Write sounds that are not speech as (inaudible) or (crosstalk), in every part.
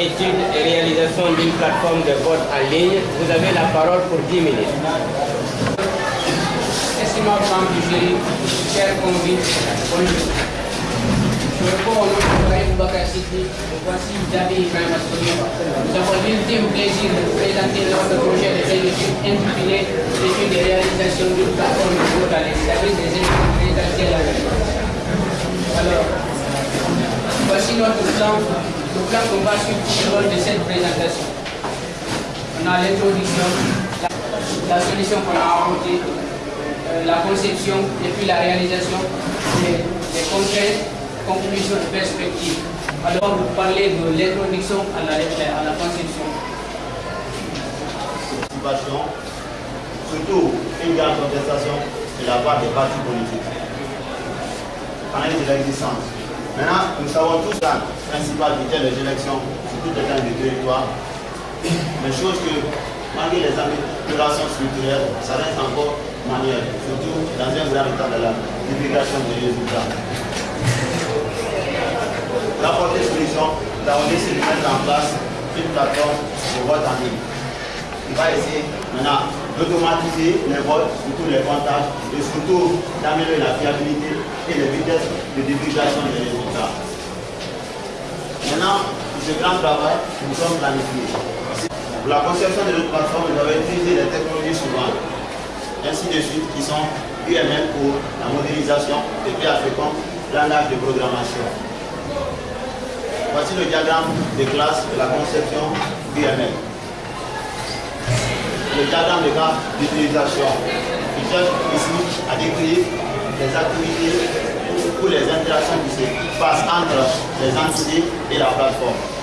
étude et réalisation d'une plateforme de vote en ligne. Vous avez la parole pour 10 minutes. Estimable membre du jury, chers convives, bonjour. Je réponds au nom de Ibrahim Bakar Sidi, voici David Ibrahim. Nous avons l'ultime plaisir de vous présenter notre projet de étude intitulé Étude et réalisation d'une plateforme de vote à l'extérieur des élections présidentielles à. Alors, voici notre plan, le plan qu'on va suivre tout au long de cette présentation. On a l'introduction, la, solution qu'on a apportée, euh, la conception et puis la réalisation des, des contraintes, conclusions et perspectives. Alors, vous parlez de l'introduction à la, à la conception. Surtout une grande contestation de la part des partis politiques. Pendant de l'existence. Maintenant, nous savons tous la principale vitesse des élections sur tout le du territoire. Mais chose que, malgré les améliorations structurelles, ça reste encore manuel, surtout dans un grand état de la divulgation des résultats. La portée solution, avons décidé de mettre en place une plateforme de vote en ligne. Il va essayer maintenant d'automatiser les votes, surtout les comptages, et surtout d'améliorer la fiabilité et les vitesses de divulgation des résultats. Ce grand travail, nous sommes planifiés. Pour la conception de notre plateforme, nous avons utilisé les technologies suivantes ainsi de suite, qui sont UML pour la modélisation et PHP langage de programmation. Voici le diagramme de classe de la conception UML. Le diagramme de cas d'utilisation qui cherche ici à décrire les activités ou les interactions qui se passent entre les entités et la plateforme.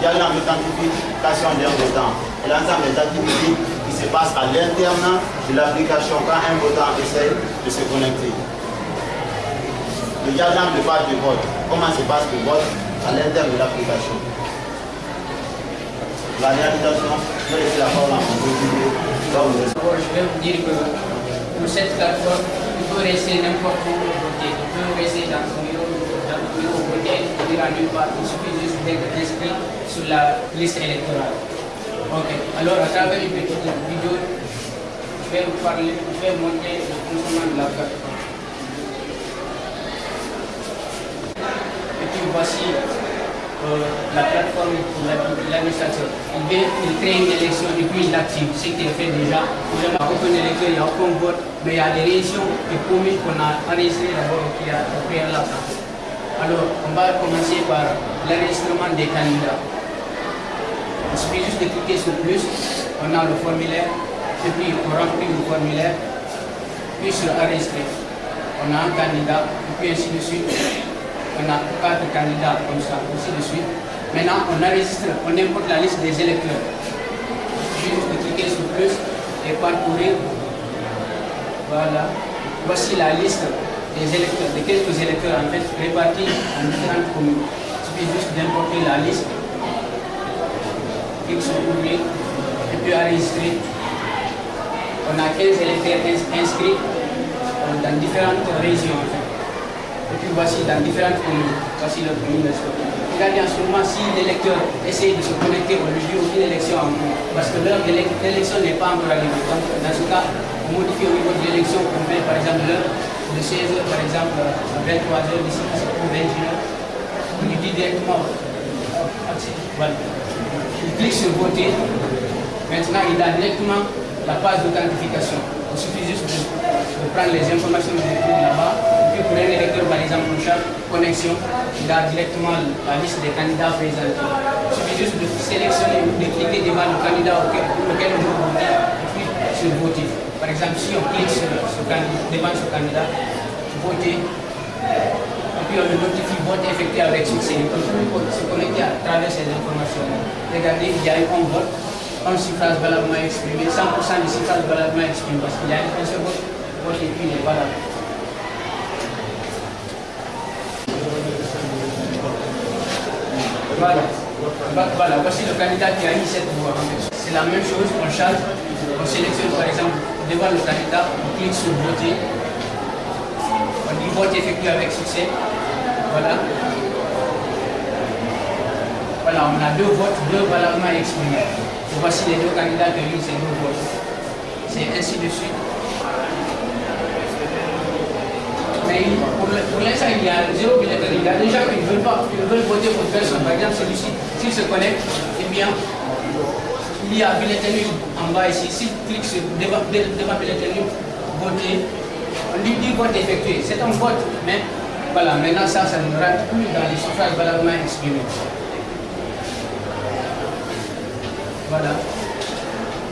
Le diagramme d'authentification d'un votant et l'ensemble des activités qui se passe à l'interne de l'application quand un votant essaie de se connecter. Le page de vote, comment se passe le vote à l'interne de l'application? La réalisation, je vais la parole à mon D'abord, je vais vous dire que pour cette plateforme, il peut rester n'importe où. Il peut rester dans son bureau, dans le bureau voter, il ira nulle part. Il suffit juste d'être inscrit sur la liste électorale. Ok, alors à travers une petite vidéo, je vais vous parler, je vais montrer le fonctionnement de la plateforme. Et puis voici euh, la plateforme pour l'administrateur. Il, vient, il crée une élection et puis il l'active, ce qui est fait déjà. Il n'y a aucun électeur, il n'y a aucun vote, mais il y a des réactions et communes qu'on a enregistrées d'abord au préalable. Alors, on va commencer par l'enregistrement des candidats. Il suffit juste de cliquer sur plus, on a le formulaire, puis on remplit le formulaire, puis sur enregistrer. On a un candidat, et puis ainsi de suite. On a quatre candidats comme ça, ainsi de suite. Maintenant, on enregistre, on importe la liste des électeurs. Il suffit juste de cliquer sur plus et parcourir. Voilà. Voici la liste des électeurs, de quelques électeurs en fait répartis en différentes communes. Il suffit juste d'importer la liste clique sur ouvrir et puis enregistrer. On a 15 électeurs inscrits dans différentes régions. Et puis voici dans différentes communes. Voici notre commune de Regardez en ce moment si l'électeur essaye de se connecter au lieu aucune élection en cours. Parce que l'heure de l'élection n'est pas encore arrivée. Donc dans ce cas, on modifie au niveau de l'élection, on met par exemple l'heure de 16h par exemple à 23h d'ici ou 21h. On lui dit directement voilà. Il clique sur voter. Maintenant, il a directement la page d'authentification. Il suffit juste de, prendre les informations de là-bas. Et puis pour un électeur, par exemple, pour chaque connexion, il a directement la liste des candidats présentés. Il suffit juste de sélectionner ou de cliquer devant le candidat auquel, auquel on et puis sur. Par exemple, si on clique sur, sur, devant ce candidat, voter, et puis on le notifie vote effectué avec succès. On peut se connecter à travers ces informations. Regardez, il y a eu un vote, un suffrage valablement exprimé, 100% de suffrage valablement exprimé, parce qu'il y a un seul vote, vote et puis il est valable. Voilà. Voilà, voici le candidat qui a eu cette voix. C'est la même chose, on change, on sélectionne par exemple devant le candidat, on clique sur voter, on dit vote effectué avec succès. Voilà. voilà, on a deux votes, deux valablement exprimés. Voici les deux candidats qui ont eu ces deux votes. C'est ainsi de suite. Mais pour l'instant, il y a zéro bulletin. Il y a des gens qui ne veulent pas, qui veulent voter pour personne. Par exemple, celui-ci, s'il se connecte, eh bien, il y a bulletin en bas ici. S'il clique sur devant, devant bulletin voter, on lui dit vote effectué. C'est un vote, mais voilà, maintenant ça, ça ne rentre plus dans les suffrages valablement exprimés. Voilà.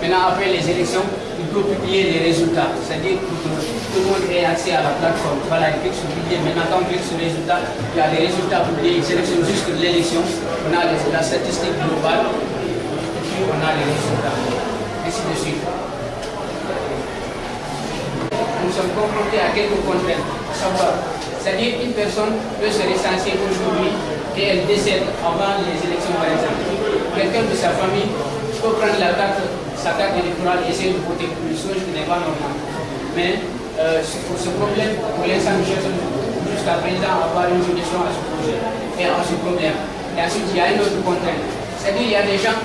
Maintenant, après les élections, il faut publier les résultats. C'est-à-dire que tout le monde ait accès à la plateforme. Voilà, il clique sur publier. Maintenant, quand on clique sur résultats, il y a les résultats publiés. Il sélectionne juste l'élection. On a la statistique globale. On a les résultats. Ainsi de suite. Nous sommes confrontés à quelques contraintes. C'est-à-dire qu'une personne peut se recenser aujourd'hui et elle décède avant les élections, par exemple. Quelqu'un de sa famille peut prendre la carte, sa carte électorale et essayer de voter pour une chose qui n'est pas normale. Mais euh, ce problème, pour l'instant, nous cherchons jusqu'à présent à avoir une solution à ce projet et à ce problème. Et ensuite, il y a une autre contrainte. C'est-à-dire qu'il y a des gens,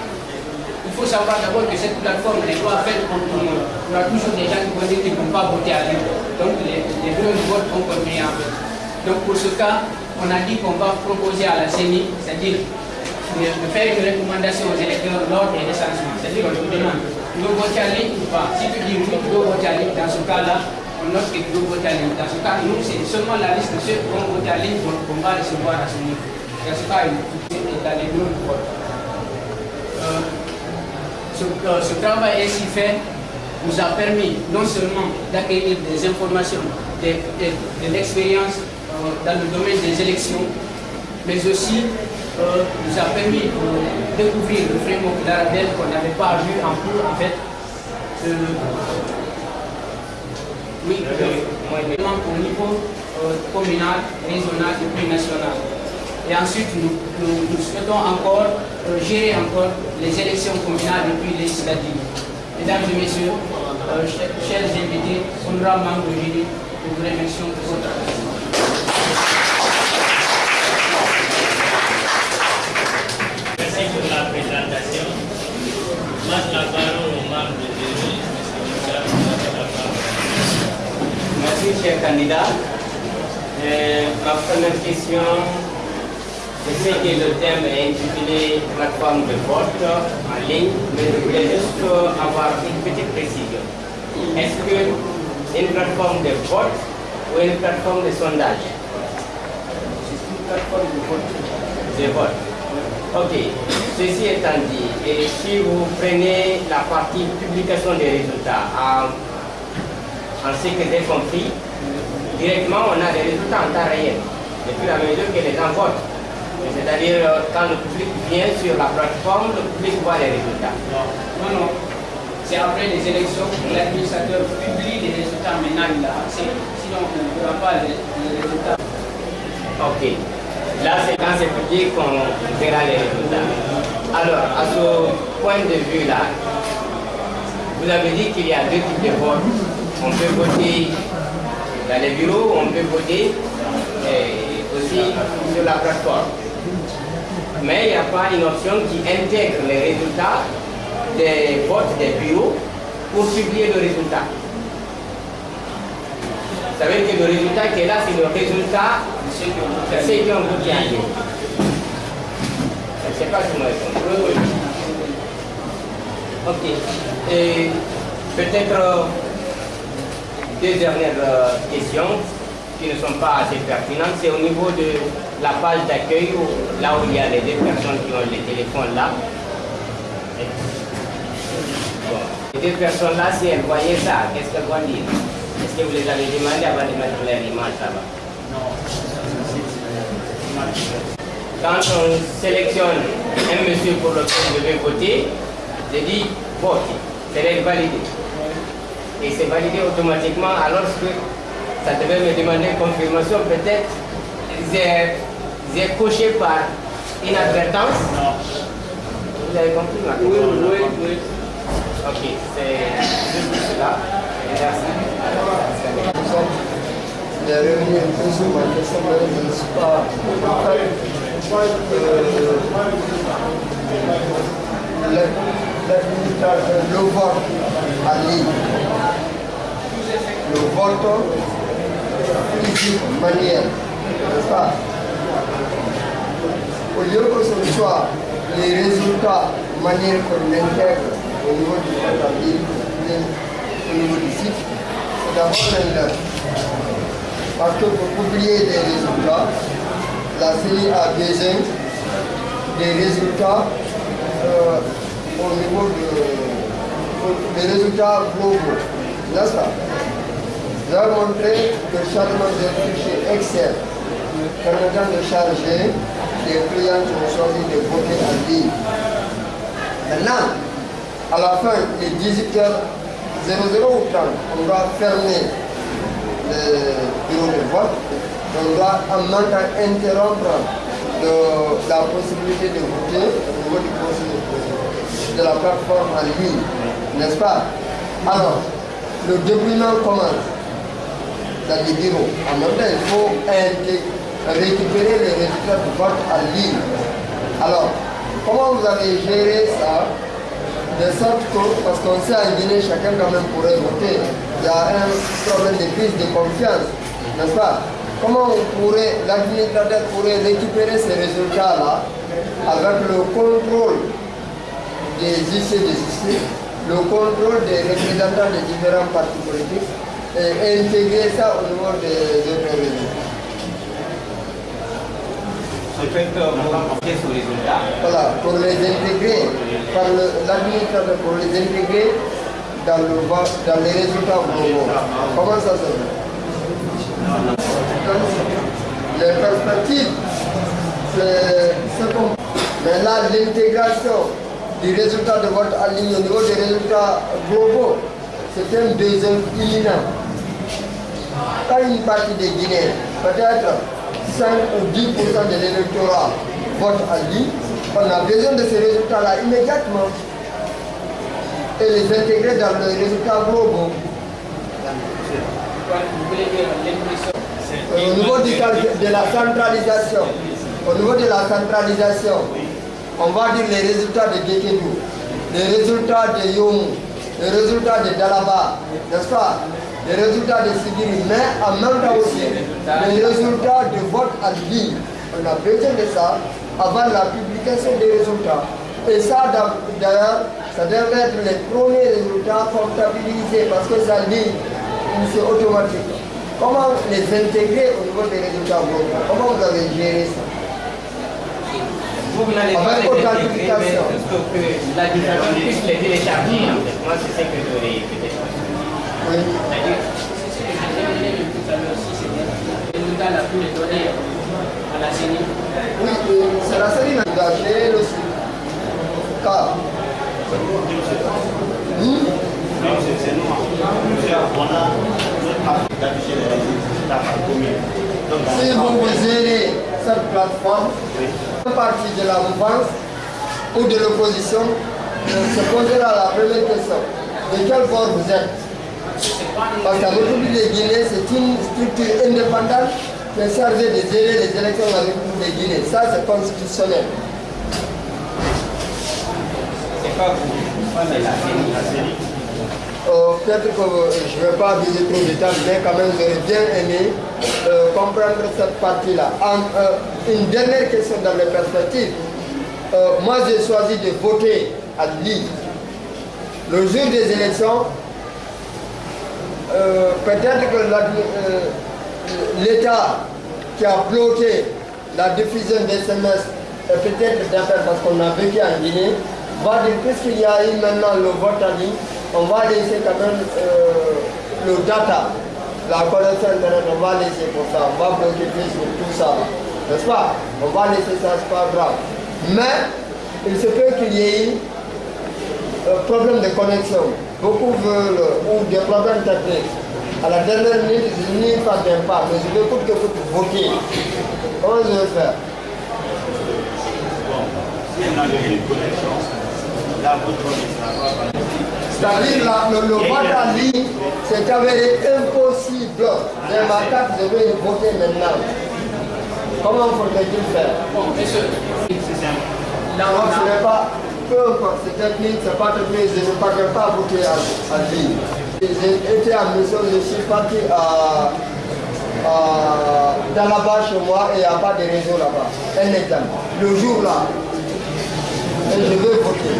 il faut savoir d'abord que cette plateforme n'est pas faite pour tout le monde. Il y toujours des gens qui vont dire qu'ils ne vont pas voter à lui. Donc les, les bureaux de vote vont continuer en fait. Donc pour ce cas, on a dit qu'on va proposer à la CENI, c'est-à-dire de faire une recommandation aux électeurs lors des recensements. C'est-à-dire qu'on te demande, tu veux voter en ligne ou pas? Si tu dis oui, tu veux voter en ligne, dans ce cas-là, on note que tu veux voter en ligne. Dans ce cas, nous, c'est seulement la liste de ceux qui vont voter en ligne qu'on va recevoir à ce niveau. Dans ce cas, il est dans les de vote. Ce, ce travail ainsi fait nous a permis non seulement d'acquérir des informations, de, de, de l'expérience euh, dans le domaine des élections, mais aussi euh, nous a permis de découvrir le framework d'Arabelle qu'on n'avait pas vu en cours en fait. Euh, oui, au niveau euh, communal, régional et puis national. Et ensuite, nous, nous, nous souhaitons encore euh, gérer encore les élections communales et puis législatives. Mesdames et messieurs, euh, chers invités, honorables membres du jury, nous vous remercions pour votre attention. Merci pour la présentation. Moi, la parole au membre du jury. Merci, cher candidat. Euh, ma première question, je sais que le thème est intitulé plateforme de vote en ligne, mais je voulais juste avoir une petite précision. Est-ce que une plateforme de vote ou une plateforme de sondage? C'est une plateforme de vote. De vote. Ok. Ceci étant dit, et si vous prenez la partie publication des résultats en, en ce que j'ai compris, directement on a des résultats en temps réel, depuis la mesure que les gens votent. C'est-à-dire euh, quand le public vient sur la plateforme, le public voit les résultats. Non, non. C'est après les élections que l'administrateur publie les résultats. Maintenant, il a accès. Sinon, on ne verra pas les, les résultats. Ok. Là, c'est quand c'est public qu'on verra les résultats. Alors, à ce point de vue-là, vous avez dit qu'il y a deux types de votes. On peut voter dans les bureaux, on peut voter euh, aussi sur la plateforme. Mais il n'y a pas une option qui intègre les résultats des votes des bureaux pour publier le résultat. Vous savez que le résultat qui est là, c'est le résultat de ceux qui ont voté. Je ne sais pas si vous répondez. Ok. Et peut-être euh, deux dernières euh, questions qui ne sont pas assez pertinentes. C'est au niveau de la page d'accueil, là où il y a les deux personnes qui ont les téléphones là. Les deux personnes là, si elles voyaient ça, qu'est-ce qu'elles vont dire? Est-ce que vous les avez demandé avant de mettre leur image là-bas? Quand on sélectionne un monsieur pour lequel je vais voter, je dis vote, c'est validé. Et c'est validé automatiquement alors que ça devait me demander confirmation, peut-être j'ai j'ai coché par inadvertance? Vous avez compris? Ma Oui, question oui, oui. Ok, c'est juste cela. Merci. Il est revenu un peu sur ma question, mais je ne suis pas. Le vote en ligne. Le vote physique, manuel, n'est-ce pas? Au lieu que ce soit les résultats manuels qu'on intègre au niveau du ligne, au niveau du site, c'est d'abord l'un Parce que pour publier des résultats, la CENI a besoin des résultats euh, au niveau de, des résultats globaux. N'est-ce pas Nous avons montré le chargement d'un fichier Excel. Permettant de charger les clients qui ont choisi de voter en ligne. Maintenant, à la fin des 18h00 ou 30, on va fermer le bureau de vote. On doit en même temps interrompre la possibilité de voter au niveau du conseil de la plateforme en ligne, n'est-ce pas? Alors, le déploiement commence dans les bureaux. En même temps, il faut récupérer les résultats du vote en ligne. Alors, comment vous avez géré ça? De sorte que, parce qu'on sait en Guinée, chacun quand même pourrait voter, il y a un problème de crise de confiance, n'est-ce pas? Comment on pourrait, l'administrateur pourrait récupérer ces résultats-là avec le contrôle des huissiers de justice, le contrôle des représentants des différents partis politiques et intégrer ça au niveau des autres résultat. Voilà, pour les intégrer, par l'administrateur, pour les intégrer dans, le, dans les résultats globaux. Comment ça se fait les perspectives, c'est ce qu'on... Mais là, l'intégration du résultat de vote en ligne au niveau des résultats globaux, c'est un besoin imminent. Pas une partie des Guinéens, peut-être 5 ou 10% de l'électorat vote en ligne, on a besoin de ces résultats-là immédiatement et les intégrer dans les résultats globaux. Au niveau de la centralisation, au niveau de la centralisation, on va dire les résultats de Gekedou, les résultats de Yom, les résultats de Dalaba, n'est-ce pas? Les résultats de Sigiri, mais en même temps aussi les résultats de vote en ligne. On a besoin de ça avant la publication des résultats. Et ça, d'ailleurs, ça devrait être les premiers résultats comptabilisés parce que ça dit, c'est automatique. Comment les intégrer au niveau des résultats globaux Comment vous avez géré ça? Vous n'allez pas les intégrer, mais que l'administration puisse les télécharger. Moi, c'est ce que j'aurais Oui. C'est-à-dire, Les résultats, la CENI. Oui, c'est c'est c'est si vous vous gérez cette plateforme, une partie de la mouvance ou de l'opposition se posera la première question. De quel bord vous êtes? Parce qu'à République de Guinée, c'est une structure indépendante qui est chargée de gérer les élections de la République de Guinée. Ça, c'est constitutionnel. c'est pas vous. La CENI. Euh, Peut-être que euh, je ne vais pas viser trop de détails, mais quand même, j'aurais bien aimé euh, comprendre cette partie-là. Euh, une dernière question dans les perspectives. Moi, j'ai choisi de voter à Lille. Le jour des élections, euh, peut-être que euh, l'État qui a bloqué la diffusion des SMS et peut-être d'affaires parce qu'on a vécu en Guinée, va dire puisqu'il y a eu maintenant le vote en ligne, on va laisser quand même euh, le data, la connexion internet, on va laisser pour ça, on va bloquer Facebook, tout ça, n'est-ce pas? On va laisser ça, c'est pas grave. Mais il se peut qu'il y ait eu euh, problème de connexion. Beaucoup veulent, ou des problèmes techniques. À la dernière minute, je n'y parviens pas, mais je vais coûte que coûte voter. Comment je vais faire? Bon, si on a une connexion, vote ne. C'est-à-dire le, le vote en ligne, c'est avéré impossible. J'ai ma carte, je vais voter maintenant. Comment faudrait-il faire? Bon, messieurs, C'est simple. là on n'est pas, peu importe, c'est pas technique, je ne parviens pas voter à, à Lille. J'ai été à mission, je suis parti à, dans là-bas chez moi et il n'y a pas de réseau là-bas. Un exemple. Le jour là, je vais voter.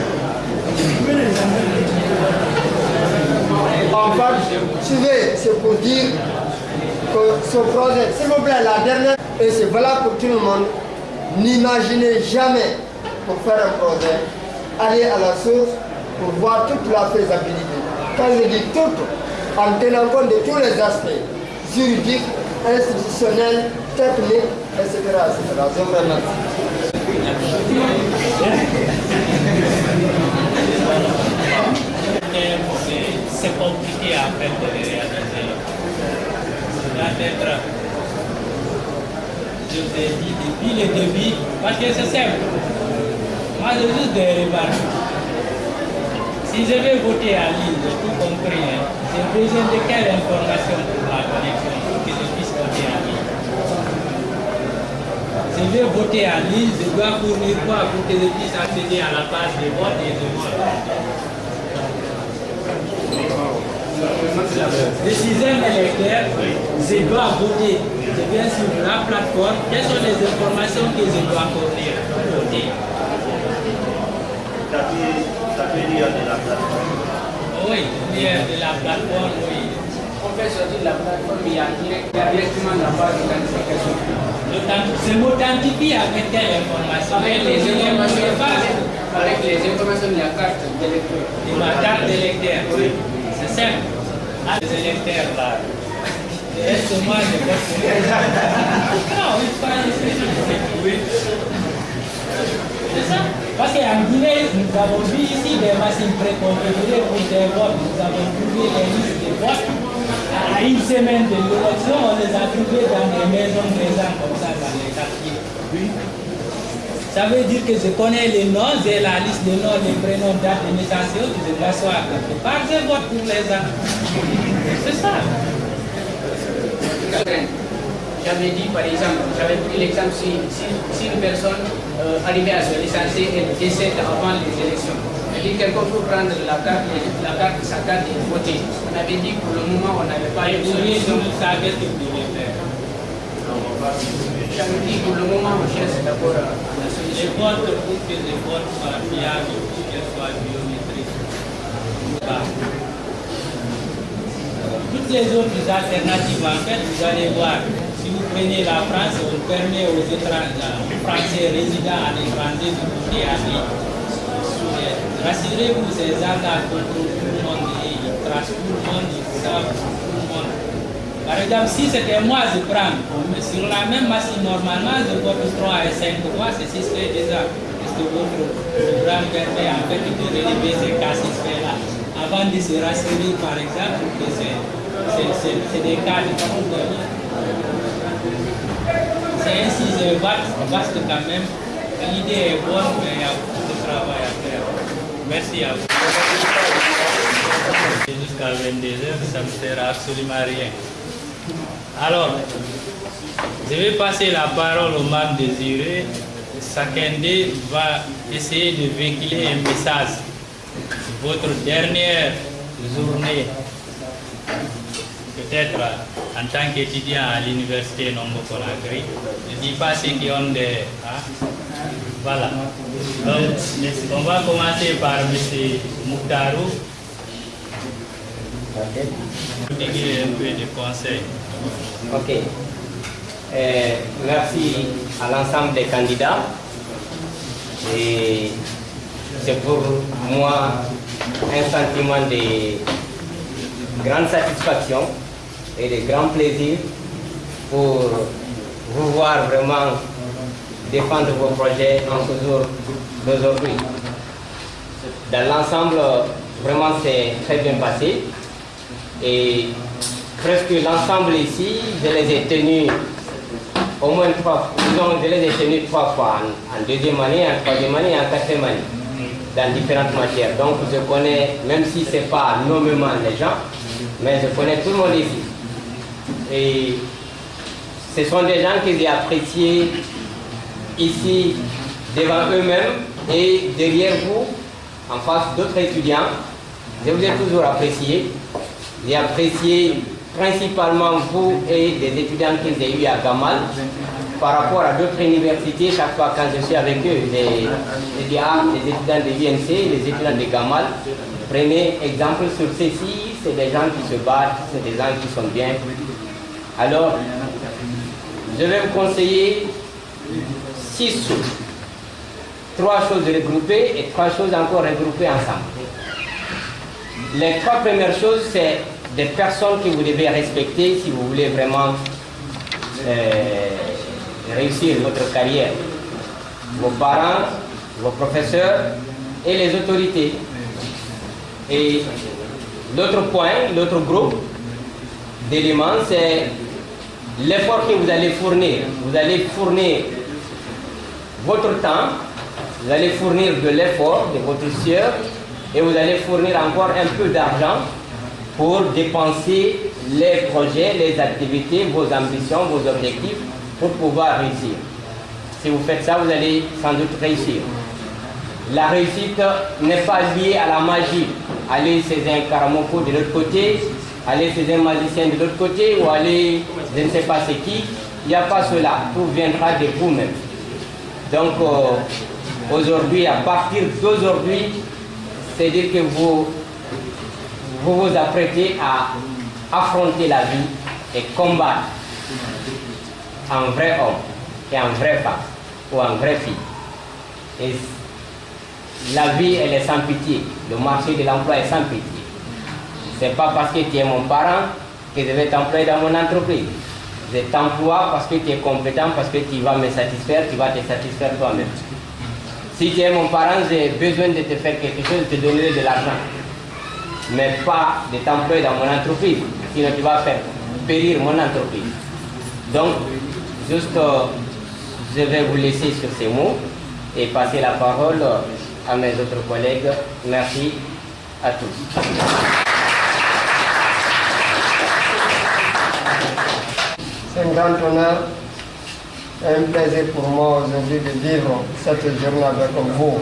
En fait, suivez, c'est pour dire que ce projet, s'il vous plaît, la dernière, et c'est valable pour tout le monde, n'imaginez jamais pour faire un projet, aller à la source pour voir toute la faisabilité. Quand je dis toute, en tenant compte de tous les aspects juridiques, institutionnels, techniques, etc. etc. Je vous. C'est- compliqué à faire de les réaliser. Je vous ai dit depuis le début, parce que c'est simple. Moi, j'ai juste des remarques. Si je vais voter à Lille, j'ai tout compris. hein. J'ai besoin de quelle information pour la connexion pour que je puisse voter à Lille? Je vais voter à Lille, je dois fournir quoi pour que je puisse accéder à la page de vote et de vote? Je suis un électeur, je dois voter. Je viens sur la plateforme. Quelles sont les informations que je dois fournir pour voter? Ça peut, ça peut dire de la plateforme. Oui, lien de la plateforme, oui. On fait sortir de la plateforme, il y a direct- il y a directement la page d'identification. L'authent- Je m'authentifie avec quelle information Avec les informations, informations avec les informations de la carte d'électeur. de ma carte d'électeur. C'est simple. Ah, les électeurs là. Est-ce que moi je vote pour eux Non, il faut pas oui. C'est ça. Parce qu'en Guinée, nous avons vu ici des machines préconfigurées pour des votes. Nous avons trouvé les listes de votes. À une semaine de l'élection, on les a trouvés dans des maisons présentes comme ça dans les quartiers. Ça veut dire que je connais les noms, j'ai la liste des noms, les prénoms, dates de naissance, autres, je m'assois quelque part, pour les gens. C'est ça. J'avais dit par exemple, j'avais pris l'exemple si, si une personne euh, arrivait à se licencier et décède avant les élections. Elle dit quelqu'un peut prendre la carte, la carte, sa carte et voter. On avait dit pour le moment on n'avait pas Et vous voyez, solution. vous savez ce que vous devez faire. J'avais dit pour le moment on cherche d'abord la Les solution. votes pour que les votes soient fiables, pour qu'elles soient biométriques. Toutes les autres alternatives, en fait, vous allez voir, la France, on permet aux étrangers, aux Français résidents à l'étranger de voter à. Rassurez-vous, ces gens-là contrôlent tout le monde, ils tracent tout le monde, ils savent tout le monde. Par exemple, si c'était moi, je prends, sur la même machine, normalement, je vote 3 et 5 fois, c'est ce fait déjà. Parce que votre programme permet en fait de relever ces cas là avant de se rassurer, par exemple, que c'est des cas de problème. C'est ainsi, je vaste, vaste quand même. L'idée est bonne, mais il y a beaucoup de travail à faire. Merci à vous. Jusqu'à 22h, ça ne sert absolument à rien. Alors, je vais passer la parole au membre désiré. D'eux va essayer de véhiculer un message. Votre dernière journée, peut-être en tant qu'étudiant à l'université Nombo Conakry, je ne dis pas ceux qui ont des... hein, Voilà. Donc, on va commencer par M. Mouktarou. Vous dire un peu de conseils. Ok. Euh, merci à l'ensemble des candidats. Et c'est pour moi un sentiment de grande satisfaction et de grand plaisir pour vous voir vraiment défendre vos projets en ce jour d'aujourd'hui. Dans l'ensemble, vraiment c'est très bien passé. Et presque l'ensemble ici, je les ai tenus au moins trois fois. Je les ai tenus trois fois, en, en deuxième année, en troisième année et en quatrième année, dans différentes matières. Donc je connais, même si ce n'est pas nommément les gens, mais je connais tout le monde ici. Et ce sont des gens que j'ai appréciés ici devant eux-mêmes Et derrière vous, en face d'autres étudiants, je vous ai toujours apprécié. J'ai apprécié principalement vous et des étudiants que j'ai eu à Gamal par rapport à d'autres universités, chaque fois quand je suis avec eux, les, les, les étudiants de l'UNC, les étudiants de Gamal, prenez exemple sur ceci, c'est des gens qui se battent, c'est des gens qui sont bien. Alors, je vais vous conseiller six choses. Trois choses regroupées et trois choses encore regroupées ensemble. Les trois premières choses, c'est des personnes que vous devez respecter si vous voulez vraiment euh, réussir votre carrière. Vos parents, vos professeurs et les autorités. Et l'autre point, l'autre groupe d'éléments, c'est l'effort que vous allez fournir. Vous allez fournir votre temps, vous allez fournir de l'effort de votre sueur et vous allez fournir encore un peu d'argent pour dépenser les projets, les activités, vos ambitions, vos objectifs pour pouvoir réussir. Si vous faites ça, vous allez sans doute réussir. La réussite n'est pas liée à la magie. Aller chez un karamoko de l'autre côté, aller chez un magicien de l'autre côté ou aller je ne sais pas c'est qui. Il n'y a pas cela. Tout viendra de vous-même. Donc euh, aujourd'hui, à partir d'aujourd'hui, c'est dire que vous, vous vous apprêtez à affronter la vie et combattre un vrai homme et un vrai femme ou un vrai fille. Et la vie, elle est sans pitié. Le marché de l'emploi est sans pitié. C'est pas parce que tu es mon parent que je vais t'employer dans mon entreprise. Je t'emploie parce que tu es compétent, parce que tu vas me satisfaire, tu vas te satisfaire toi-même. Si tu es mon parent, j'ai besoin de te faire quelque chose, de te donner de l'argent. Mais pas de t'employer dans mon entreprise, sinon tu vas faire périr mon entreprise. Donc, juste, euh, je vais vous laisser sur ces mots et passer la parole à mes autres collègues. Merci à tous. C'est un grand honneur et un plaisir pour moi aujourd'hui de vivre cette journée avec vous.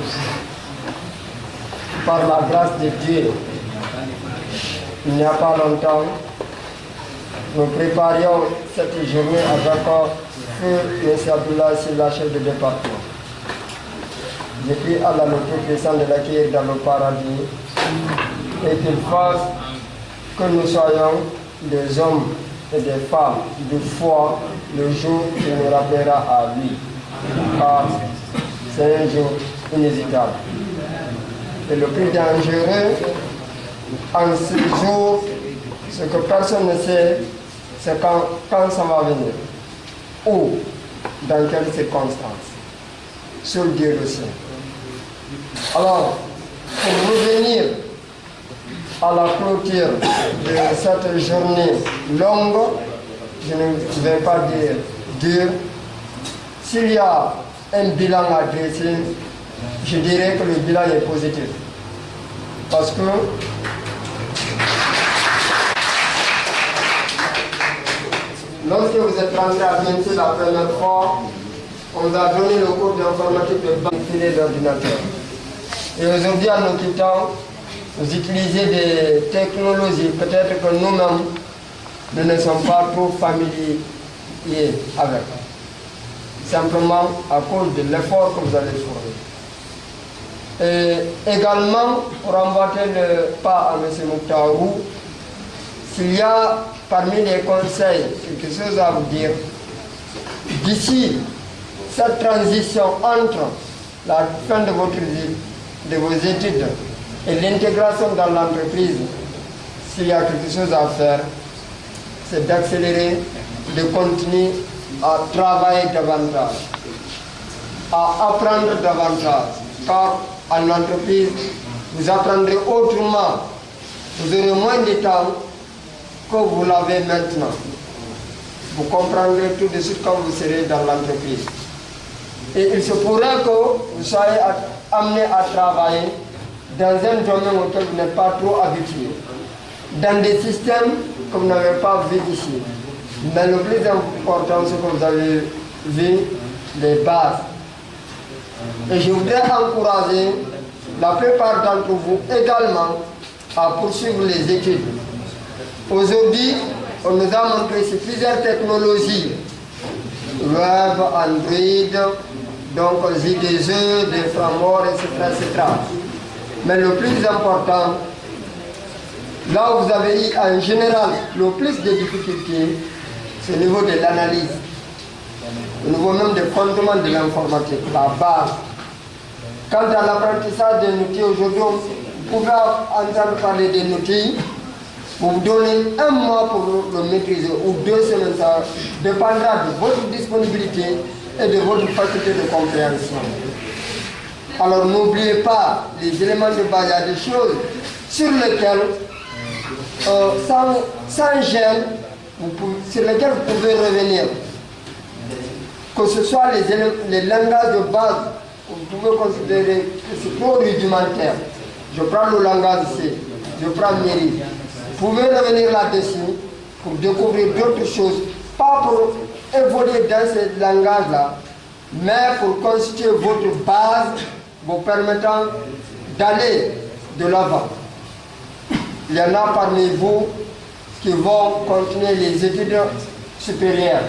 Par la grâce de Dieu, il n'y a pas longtemps, nous préparions cette journée avec feu M. Abdullah la chef de département. Je prie à la Tout-Puissant de l'accueillir dans le paradis et qu'il fasse que nous soyons des hommes et des femmes de foi le jour qui nous rappellera à lui. Car c'est un jour inhésitable. Et le plus dangereux en ce jour, ce que personne ne sait, c'est quand, quand ça va venir. Où, dans quelles circonstances. Sur Dieu le sait. Alors, pour revenir à la clôture de cette journée longue, je ne vais pas dire dur. S'il y a un bilan à dresser, je dirais que le bilan est positif. Parce que lorsque vous êtes rentré à BNC la première fois, on vous a donné le cours d'informatique de banque d'ordinateur. Et aujourd'hui, en nous quittant, vous utilisez des technologies, peut-être que nous-mêmes, nous ne sommes pas trop familiers avec. Simplement à cause de l'effort que vous allez fournir. Et également, pour emboîter le pas à M. Mouktarou, s'il y a parmi les conseils quelque chose à vous dire, d'ici cette transition entre la fin de votre vie, de vos études et l'intégration dans l'entreprise, s'il y a quelque chose à faire, c'est d'accélérer, de continuer à travailler davantage, à apprendre davantage. Car en entreprise, vous apprendrez autrement. Vous aurez moins de temps que vous l'avez maintenant. Vous comprendrez tout de suite quand vous serez dans l'entreprise. Et il se pourrait que vous soyez amené à travailler dans un domaine auquel vous n'êtes pas trop habitué, dans des systèmes que vous n'avez pas vu ici. Mais le plus important, c'est que vous avez vu les bases Et je voudrais encourager la plupart d'entre vous également à poursuivre les études. Aujourd'hui, on nous a montré ces plusieurs technologies, web, Android, donc JDE, des frameworks, etc., etc. Mais le plus important, là où vous avez eu en général le plus de difficultés, c'est au niveau de l'analyse, au niveau même des fondements de l'informatique, la base. Quant à l'apprentissage des outils aujourd'hui, vous pouvez entendre parler des outils, vous vous donnez un mois pour le maîtriser ou deux semaines, ça dépendra de votre disponibilité et de votre faculté de compréhension. Alors n'oubliez pas les éléments de base, il y a des choses sur lesquelles, euh, sans, sans gêne, vous pouvez, sur lesquelles vous pouvez revenir. Que ce soit les, les langages de base, vous pouvez considérer que c'est trop rudimentaire. Je prends le langage C, je prends Mairie. Vous pouvez revenir là-dessus pour découvrir d'autres choses, pas pour évoluer dans ce langage-là, mais pour constituer votre base vous permettant d'aller de l'avant. Il y en a parmi vous qui vont continuer les études supérieures.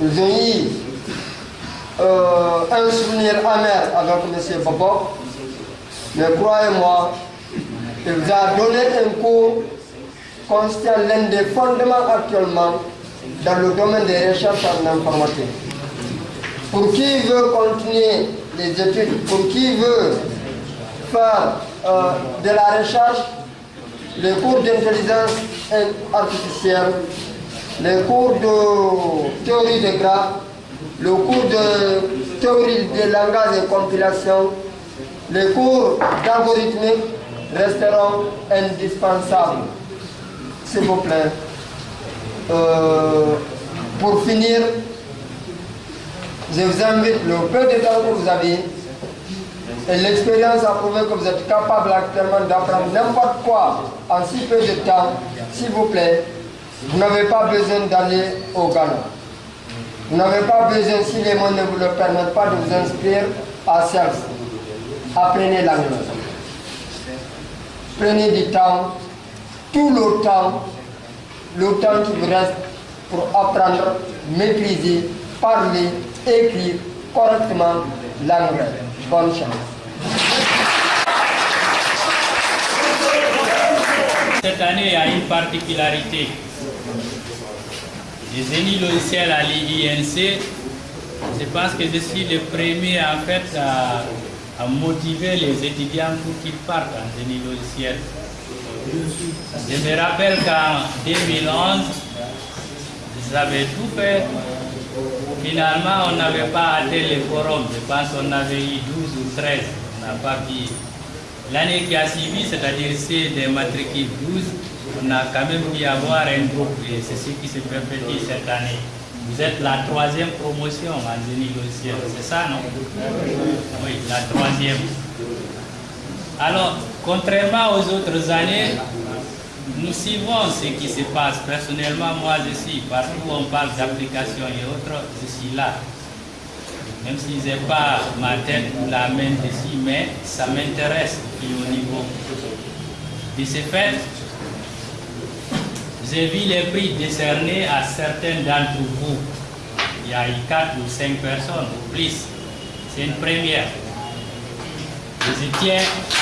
Ont eu un souvenir amer avec M. Bobo, mais croyez-moi, il vous a donné un cours constituant l'un des fondements actuellement dans le domaine des recherches en informatique. Pour qui veut continuer les études, pour qui veut faire euh, de la recherche, les cours d'intelligence artificielle, les cours de théorie des graphes, le cours de théorie des langages et compilation, les cours d'algorithmique resteront indispensables. S'il vous plaît. Euh, pour finir, je vous invite le peu de temps que vous avez et l'expérience a prouvé que vous êtes capable actuellement d'apprendre n'importe quoi en si peu de temps, s'il vous plaît, vous n'avez pas besoin d'aller au Ghana. Vous n'avez pas besoin, si les mots ne vous le permettent pas, de vous inscrire à CELF. Apprenez l'anglais. Prenez du temps, tout le temps, le temps qui vous reste pour apprendre, maîtriser, parler, écrire correctement l'anglais. Bonne chance. Cette année, il y a une particularité. Les génies logiciels à l'INC, c'est parce que je suis le premier en fait à, à motiver les étudiants pour qu'ils partent en génie logiciel. Je me rappelle qu'en 2011, j'avais tout fait. Finalement, on n'avait pas atteint les forums. Je pense qu'on avait eu 12 ou 13. On n'a pas pu. L'année qui a suivi, c'est-à-dire c'est des matricules 12, on a quand même pu avoir un groupe et c'est ce qui se perpétue cette année. Vous êtes la troisième promotion en génie logiciel, c'est ça, non? Oui, la troisième. Alors, contrairement aux autres années, nous suivons ce qui se passe. Personnellement, moi, je suis partout où on parle d'application et autres, je suis là. Même si je n'ai pas ma tête ou la main dessus, mais ça m'intéresse au niveau. De ce fait, j'ai vu les prix décernés à certains d'entre vous. Il y a eu 4 ou 5 personnes ou plus. C'est une première. Je tiens à,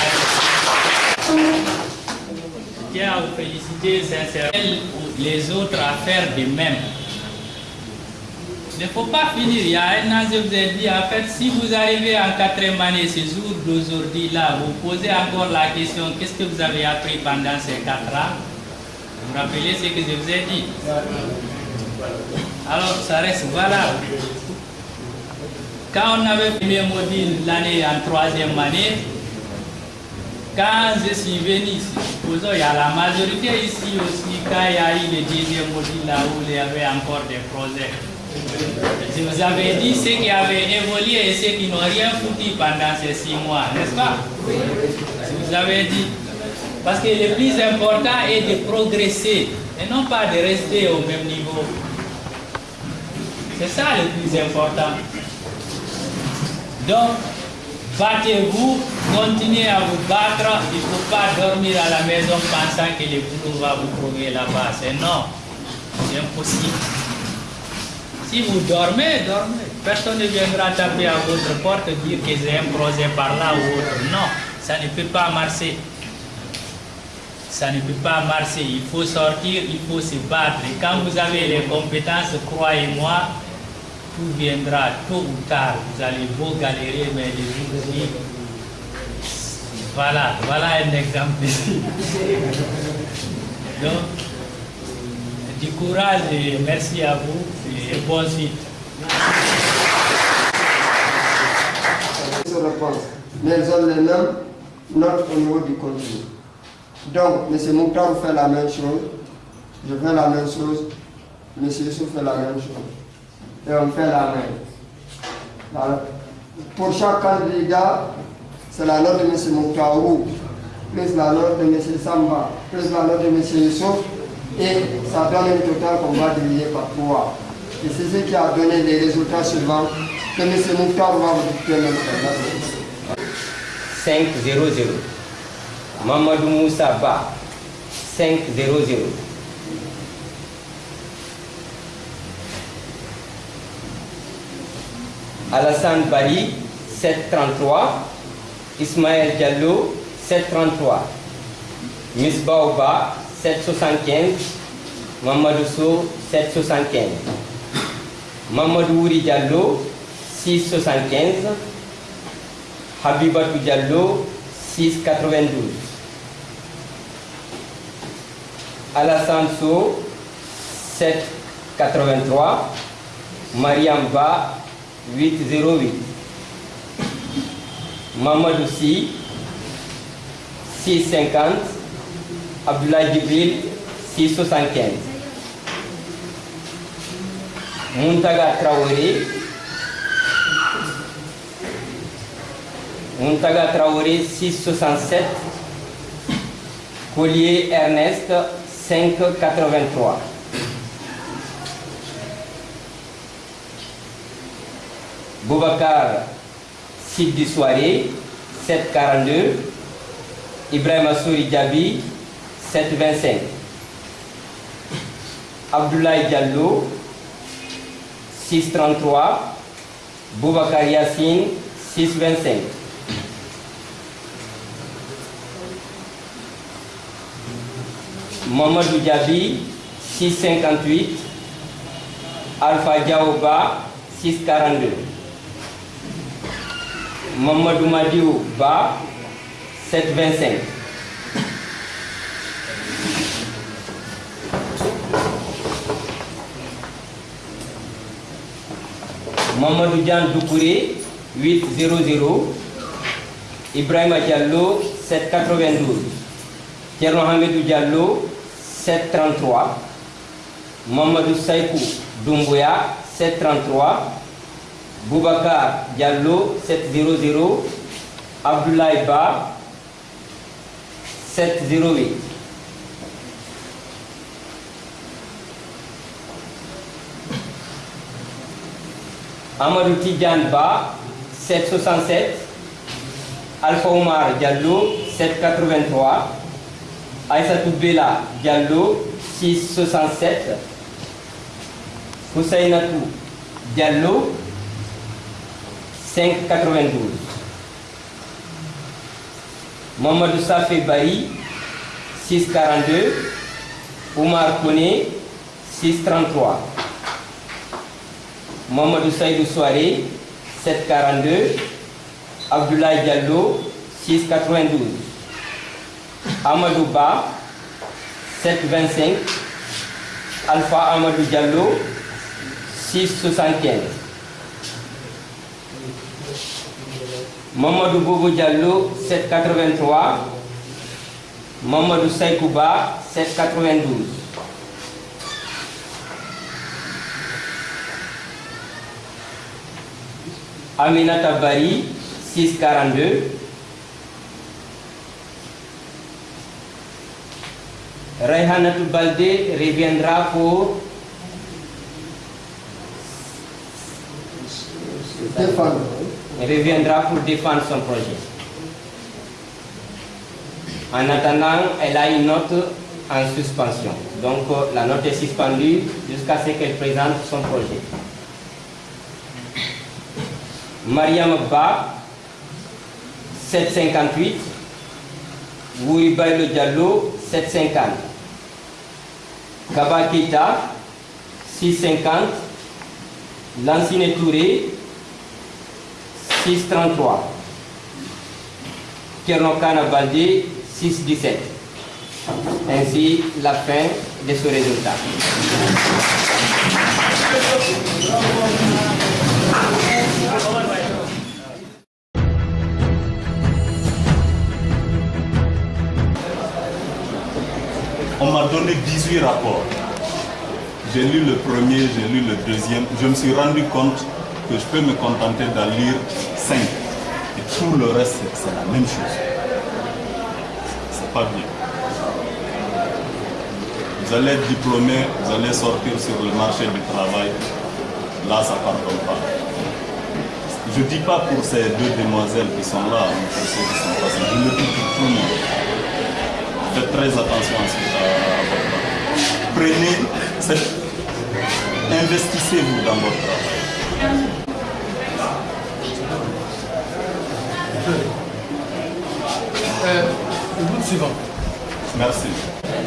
à vous féliciter sincèrement les autres à faire de même. Il ne faut pas finir. Il y a un an, je vous ai dit, en fait, si vous arrivez en quatrième année, ce jour d'aujourd'hui, là, vous posez encore la question, qu'est-ce que vous avez appris pendant ces quatre ans? Vous vous rappelez ce que je vous ai dit? Alors, ça reste valable. Quand on avait premier module l'année en troisième année, quand je suis venu, il y a la majorité ici aussi, quand il y a eu le deuxième module là où il y avait encore des projets. Je vous avais dit ceux qui avaient évolué et ceux qui n'ont rien foutu pendant ces six mois, n'est-ce pas? Je vous avais dit. Parce que le plus important est de progresser et non pas de rester au même niveau. C'est ça le plus important. Donc, battez-vous, continuez à vous battre. Il ne faut pas dormir à la maison pensant que le boulot va vous trouver là-bas. C'est non, c'est impossible. Si vous dormez, dormez. Personne ne viendra taper à votre porte dire que j'ai un projet par là ou autre. Non, ça ne peut pas marcher. Ça ne peut pas marcher. Il faut sortir, il faut se battre. Et quand vous avez les compétences, croyez-moi, tout viendra tôt ou tard. Vous allez beau galérer, mais les jours Voilà, voilà un exemple ici. (laughs) Donc, du courage et merci à vous et bonne suite. les mêmes notes au niveau du contenu. Donc, M. Mouktar fait la même chose, je fais la même chose, M. Fait la même chose. Et on fait la. Voilà. Pour chaque candidat, c'est la note de M. Mouktarou, plus la note de M. Samba, plus la note de M. Youssouf, et ça donne un total qu'on va diviser par trois. Et c'est ce qui a donné les résultats suivants que M. Mouktar va vous dicter maintenant. 5 0 0. Mamadou Moussa Ba 5 0 0. Alassane Bali 733. Ismaël Diallo 733. Miss Baoba 775. Mamadou Sow 775. Mamadou Ouri Diallo 675. Habibatou Diallo 692. Alassane Sow 783. Mariam Ba 808. Mamadou Si 650. Abdoulaye Djibril 675. Muntaga Traoré Muntaga Traoré 667. Collier Ernest 583. Boubacar Sidi Soirée 742. Ibrahim Assouri Diaby 725. Abdoulaye Diallo 633. Boubacar Yassine 625. Mamadou Diaby 658. Alpha Diaoba 642. Mamadou Madiou Ba 725. Mamadou Dian Doukouré 800. Ibrahima Diallo 792. Thierno Hamidou Diallo 733. Mamadou Saïkou Doumbouya 733. Boubacar Diallo 700. Abdoulaye Ba 708. Amadou Tidjan Ba 767. Alpha Omar Diallo 783. Aïssatou Bella Diallo 667. Houssainatou Diallo 592. Mamadou Safé Bari 642. Oumar Kone 633. Mamadou Saïdou Soare 742. Abdoulaye Diallo 692. Amadou Ba 725. Alpha Amadou Diallo 675. Mamadou Bobo Diallo 783. Mamadou Saïkouba 792. Aminata Bari 642. Raihanatou Balde reviendra pour reviendra pour défendre son projet. En attendant, elle a une note en suspension. Donc euh, la note est suspendue jusqu'à ce qu'elle présente son projet. Mariam Ba, 758. Wouribaïlo Diallo, 750. Kaba Keita, 650. Lancine Touré, 633. Kernokana Baldé, 617. Ainsi la fin de ce résultat. On m'a donné 18 rapports. J'ai lu le premier, j'ai lu le deuxième. Je me suis rendu compte que je peux me contenter d'en lire 5. Et tout le reste, c'est la même chose. C'est pas bien. Vous allez être diplômé, vous allez sortir sur le marché du travail. Là, ça ne pardonne pas. Je ne dis pas pour ces deux demoiselles qui sont là, qui sont passés. Je le dis pour tout le monde. Faites très attention à ce que. Prenez. Investissez-vous dans votre travail. Euh, le groupe suivant. Merci.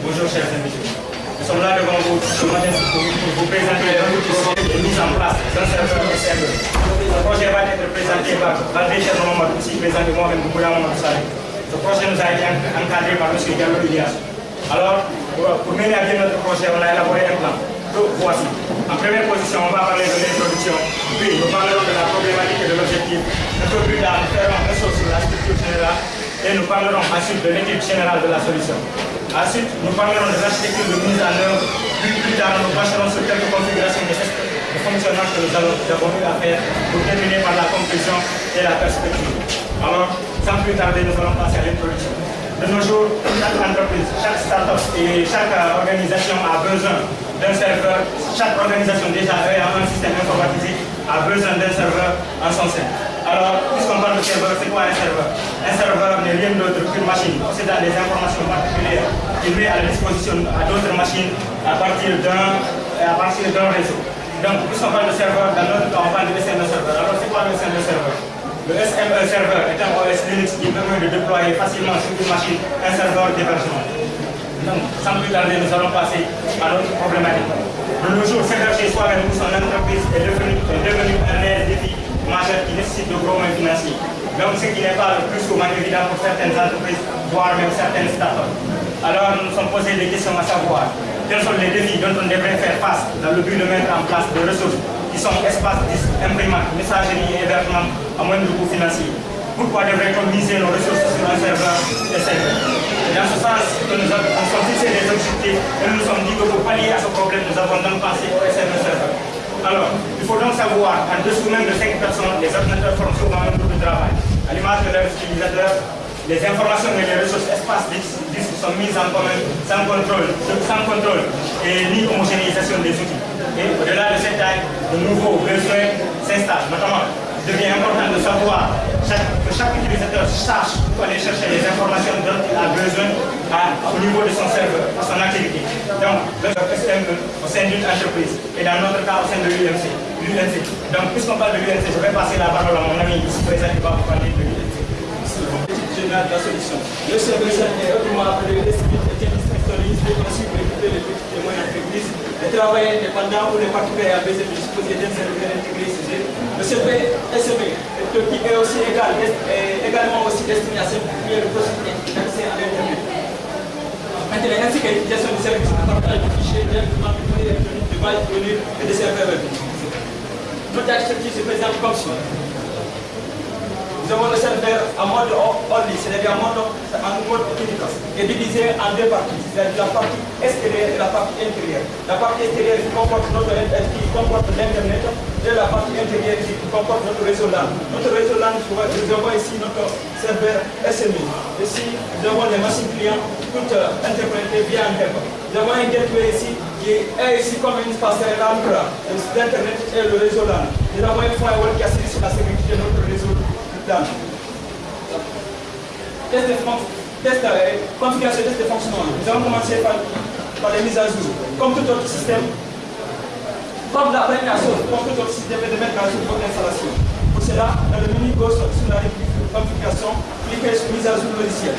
Bonjour chers invités. Nous sommes là devant vous ce matin pour, vous présenter un projet de mise en place d'un serveur de serveur. Ce projet va être présenté par Valdé Cherno aussi présenté moi-même Boukoula Mamadou Saleh. Ce projet nous a été encadré par M. Diallo Ilias. Alors, pour, mener à bien notre projet, on a élaboré un plan. Donc, voici. En première position, on va parler de l'introduction. Puis, nous parlerons de la problématique et de l'objectif. Un peu plus tard, nous ferons un saut sur la structure générale et nous parlerons ensuite de l'équipe générale de la solution. Ensuite, nous parlerons de l'architecture de mise en œuvre. Puis, plus tard, nous passerons sur quelques configurations de, de fonctionnement que nous, avons eu à faire pour terminer par la conclusion et la perspective. Alors, sans plus tarder, nous allons passer à l'introduction. De nos jours, chaque entreprise, chaque start-up et chaque organisation a besoin d'un serveur. Chaque organisation déjà ayant un système informatisé a besoin d'un serveur en son sein. Alors, puisqu'on parle de serveur, c'est quoi un serveur Un serveur n'est rien d'autre qu'une machine possédant des informations particulières qui met à la disposition à d'autres machines à partir d'un réseau. Donc, puisqu'on parle de serveur, dans notre cas, on parle de SME serveur. Alors, c'est quoi le SME serveur Le SME serveur est un OS Linux qui permet de déployer facilement sur une machine un serveur d'hébergement. Donc, sans plus tarder, nous allons passer à notre problématique. De nos jours, s'héberger soi-même ou son entreprise est devenu, est devenu un défi majeur qui nécessite de gros moyens financiers. Donc, ce qui n'est pas le plus souvent évident pour certaines entreprises, voire même certaines startups. Alors, nous nous sommes posé des questions à savoir quels sont les défis dont on devrait faire face dans le but de mettre en place des ressources qui sont espaces disques, imprimantes, messagerie et hébergement à moindre coût financier? Pourquoi devrait-on miser nos ressources sur un serveur et Dans ce sens, nous avons fixés des objectifs et nous nous sommes dit que pour pallier à ce problème, nous avons donc pensé au SME serveur. Alors, il faut donc savoir, en dessous même de 5 personnes, les ordinateurs forment souvent un groupe de travail. À l'image de leurs utilisateurs, les informations et les ressources espaces disques sont mises en commun sans contrôle, sans contrôle et ni homogénéisation des outils. Et au-delà de cette taille, de nouveaux besoins s'installent. Notamment, devient important de savoir que chaque utilisateur sache où aller chercher les informations dont il a besoin à, au niveau de son serveur, à son activité. Donc, le SME au sein d'une entreprise et dans notre cas au sein de l'UMC. Donc, puisqu'on parle de l'UMC, je vais passer la parole à mon ami ici présent qui va vous parler de l'UMC général de la solution. Le service est autrement appelé l'esprit est un instructionniste conçu pour écouter les petites et moyennes entreprises, les travailleurs indépendants ou les particuliers à besoin de disposer d'un serveur intégré Le CV SME qui est aussi est également aussi destiné à simplifier le processus d'accès à l'Internet. Maintenant, ainsi que l'utilisation du service de partage de fichiers directement électroniques, de bases de et de serveurs. Notre architecture se présente comme. Nous avons le serveur en mode only, c'est-à-dire en mode, en mode qui est divisé en deux parties, c'est-à-dire la partie extérieure et la partie intérieure. La partie extérieure comporte notre qui comporte l'Internet et la partie intérieure qui comporte notre réseau LAN. Notre réseau LAN, nous avons ici notre serveur SMI. Ici, nous avons les machines clients, toutes interprétées via un. Nous avons un gateway ici qui est ici comme une passerelle entre l'Internet et le réseau LAN. Nous avons un firewall qui assure sur la sécurité de notre réseau plan. Test de, test, euh, configuration, test de fonctionnement. Nous allons commencer par, par les mises à jour. Comme tout autre système, comme la première chose, comme tout autre système, est de mettre à jour votre installation. Pour cela, dans le menu gauche sur la configuration, cliquez sur mise à jour logiciel.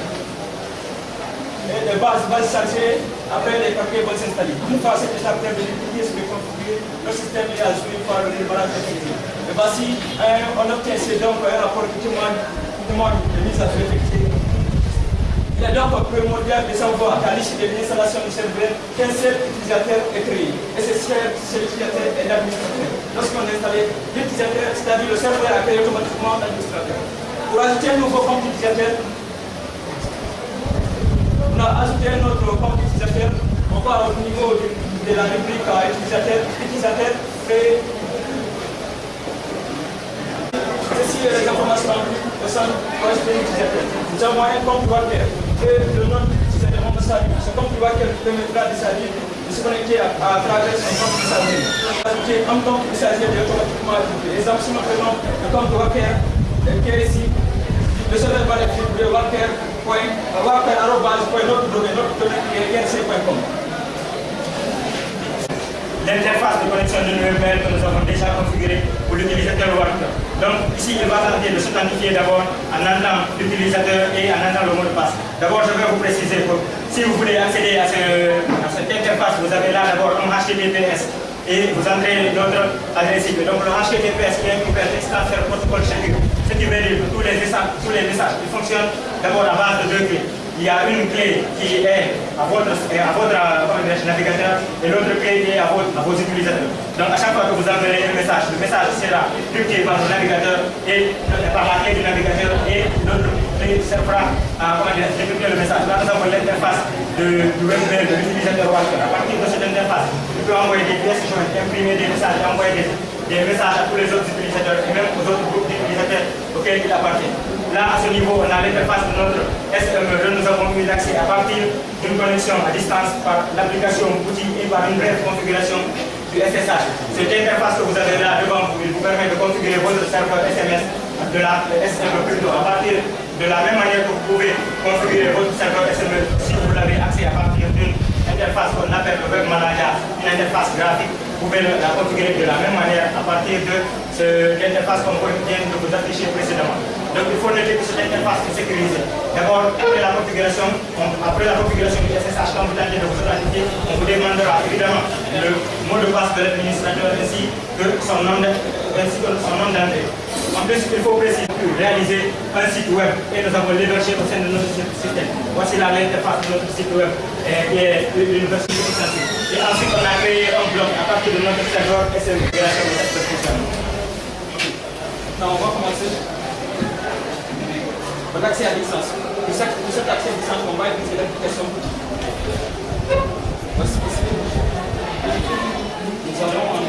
Et de base va se charger, après les papiers vont s'installer. Une fois cette étape terminée, cliquez sur configurer, le système est à jour par le démarrage effectif. Et voici, on obtient donc un rapport qui témoigne, qui témoigne de mise à jour effective. Il est donc primordial de savoir qu'à l'issue de l'installation du serveur, qu'un seul utilisateur est créé. Et ce seul utilisateur est l'administrateur. Lorsqu'on est installé, l'utilisateur, c'est-à-dire le serveur a créé automatiquement l'administrateur. Pour ajouter un nouveau compte utilisateur, on a ajouté un autre compte utilisateur. On va au niveau de, la rubrique utilisateur, utilisateur créé. Ceci est les informations au sein de l'utilisateur. Nous avons un compte Walker et le nom de l'utilisateur Mohamed Salim. Ce compte Walker permettra de salir de se connecter à, à travers son compte messager. Ajouter un compte messager est automatiquement ajouté. Exemple, si nous prenons le compte Walker qui est ici, le serveur va le Walker L'interface de connexion de l'UML que nous avons déjà configurée pour l'utilisateur Walker. Donc ici, il va tenter de s'authentifier d'abord en entendant l'utilisateur et en entendant le mot de passe. D'abord, je vais vous préciser que si vous voulez accéder à, à cette interface, vous avez là d'abord un HTTPS et vous entrez notre adresse email. Donc le HTTPS qui est un transfert protocole chacun. Ce qui veut dire que tous les messages, tous les ils fonctionnent d'abord à base de deux clés. Il y a une clé qui est à votre, à votre navigateur et l'autre clé qui est à, votre, à vos utilisateurs. Donc à chaque fois que vous enverrez un message, le message sera crypté par le navigateur et par la clé du navigateur et l'autre clé servira à décrypter le message. Là nous avons l'interface du webmail de l'utilisateur Walker. À partir de cette interface, vous pouvez envoyer des pièces jointes, imprimer des messages, envoyer des, des messages à tous les autres utilisateurs et même aux autres groupes d'utilisateurs auxquels il appartient. Là, à ce niveau, on a l'interface de notre SME. Nous avons eu l'accès à partir d'une connexion à distance par l'application outil et par une brève configuration du SSH. Cette interface que vous avez là devant vous, il vous permet de configurer votre serveur SMS de la SME plutôt à partir de la même manière que vous pouvez configurer votre serveur SME si vous l'avez accès à partir d'une interface qu'on appelle le Web une interface graphique. Vous pouvez la configurer de la même manière à partir de l'interface qu'on vient de vous afficher précédemment. Donc il faut noter que cette interface est sécurisée. D'abord, après la configuration, après la configuration du SSH, quand vous tentez de vous authentifier, on vous demandera évidemment le mot de passe de l'administrateur ainsi que son nom d'entrée. En plus, il faut préciser que réaliser un site web et nous avons l'hébergé au sein de notre système. Voici là l'interface de notre site web qui est l'université extensive. Et ensuite, on a créé un blog à partir de notre serveur SM grâce à notre fonctionnement. Maintenant, on va commencer par l'accès à distance. Pour, cet accès à distance, on va utiliser l'application. Nous allons en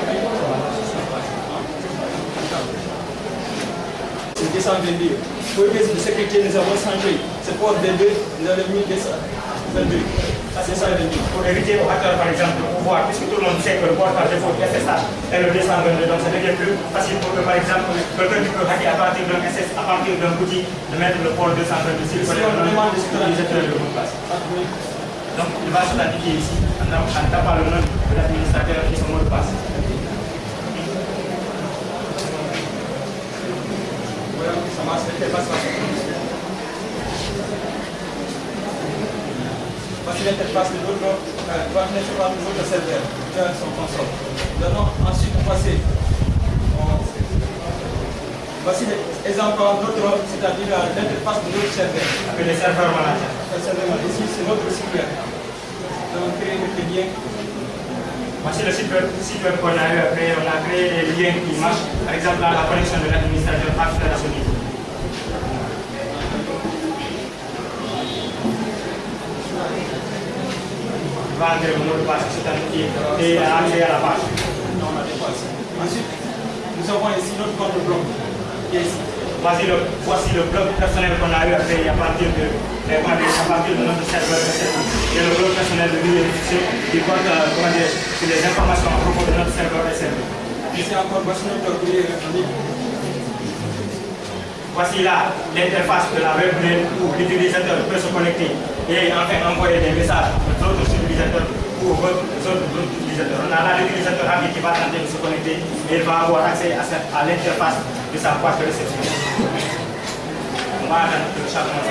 C'est 222. Pour de sécurité, nous avons changé. C'est pour D2, nous avons mis 222. C'est ça le but. Pour éviter aux hackers, par exemple, de pouvoir, puisque tout le monde sait que le port par défaut du SSH est le 222, donc ça devient plus facile pour que, par exemple, quelqu'un qui peut hacker à partir d'un SS, à partir d'un outil, de mettre le port 222 s'il connaît le nom de l'utilisateur de mot de passe. Donc, il va s'identifier ici en tapant le nom de l'administrateur et son mot de passe. Voici l'interface de notre, euh, de notre serveur, dans son console. Maintenant, ensuite, on passe. Voici l'exemple de notre, c'est-à-dire l'interface de notre serveur. Appelé serveur manager. Le serveur manager. Ici, c'est notre site web. Nous avons créé des liens. Voici le site web, site web qu'on a eu créer. On a créé des liens qui marchent. Par exemple, là, la connexion de l'administrateur à ce niveau. vendre le mot de passe c'est-à-dire et accéder à la page. Non, on a des. Ensuite, nous avons ici notre compte blog qui est ici. Voici le, voici le blog personnel qu'on a eu à créer à partir de, à partir de notre serveur Et le blog personnel de Villiers qui porte dire, sur les informations à propos de notre serveur SMB. Ici encore, voici notre courrier électronique. Voici là l'interface de la web où l'utilisateur peut se connecter et enfin envoyer des messages aux autres utilisateurs ou aux autres utilisateurs. On a là l'utilisateur qui va tenter de se connecter et il va avoir accès à, à l'interface de sa boîte de réception. On va attendre que le chargement se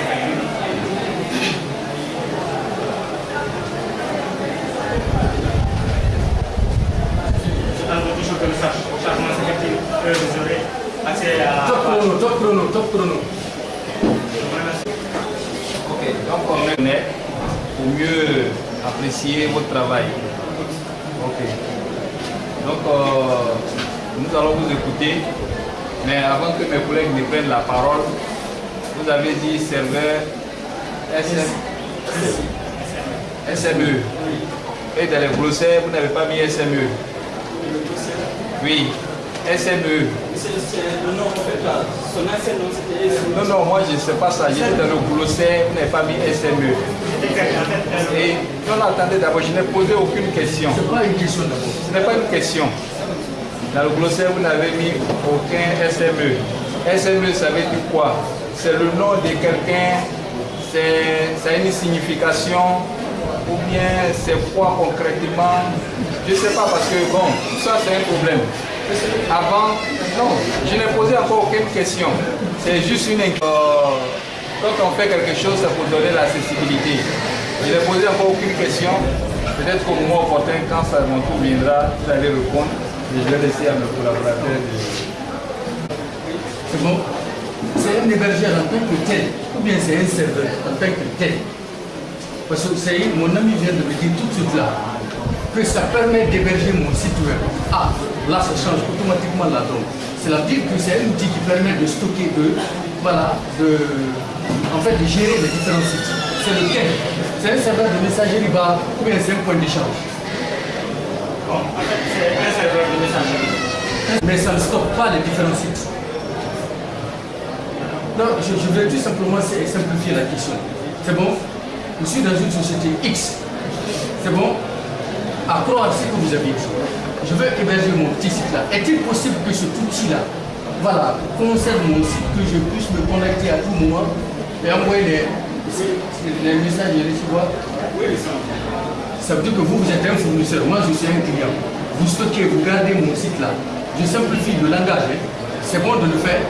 toujours que le chargement s'effectue, vous aurez à... Top chrono, top chrono, top chrono. Ok, donc on est pour mieux apprécier votre travail. Ok. Donc euh, nous allons vous écouter, mais avant que mes collègues ne prennent la parole, vous avez dit serveur SM, SME. Et dans les glossaires, vous n'avez pas mis SME. Oui, SME. C'est le nom en fait là. Son ancien nom c'était SME. Non, non, moi je ne sais pas ça. J'étais dans le glossaire, vous n'avez pas mis SME. Et non, attendez d'abord, je n'ai posé aucune question. C'est pas une question d'abord. Ce n'est pas une question. Dans le glossaire, vous n'avez mis aucun SME. SME, ça veut dire quoi? C'est le nom de quelqu'un, c'est ça a une signification, ou bien c'est quoi concrètement? Je ne sais pas parce que, bon, ça c'est un problème. Avant, non, je n'ai posé encore aucune question. C'est juste une... Euh, quand on fait quelque chose, c'est pour donner l'accessibilité. Je n'ai posé encore aucune question. Peut-être qu'au moment opportun, quand ça, mon tour viendra, vous allez répondre. Et je vais laisser à mes collaborateurs de... C'est bon C'est un hébergeur en tant que tel, ou bien c'est un serveur en tant que tel? Parce que mon ami vient de me dire tout de suite là que ça permet d'héberger mon site web. Ah, là ça change automatiquement la donne. C'est-à-dire que c'est un outil qui permet de stocker de, voilà, de, en fait, de gérer les différents sites. C'est lequel? C'est un serveur de messagerie bas ou bien c'est un point d'échange? Bon, en fait, c'est un serveur de messagerie. Mais ça ne stocke pas les différents sites. Non, je, je vais tout simplement simplifier la question. C'est bon? Je suis dans une société X. C'est bon? À croire ce que vous avez dit. Je veux héberger mon petit site là. Est-il possible que cet outil-là, voilà, conserve mon site, que je puisse me connecter à tout moment et envoyer les, les messages et recevoir? Oui, ça veut dire que vous, vous êtes un fournisseur, moi je suis un client. Vous stockez, vous gardez mon site là. Je simplifie le langage. hein. C'est bon de le faire?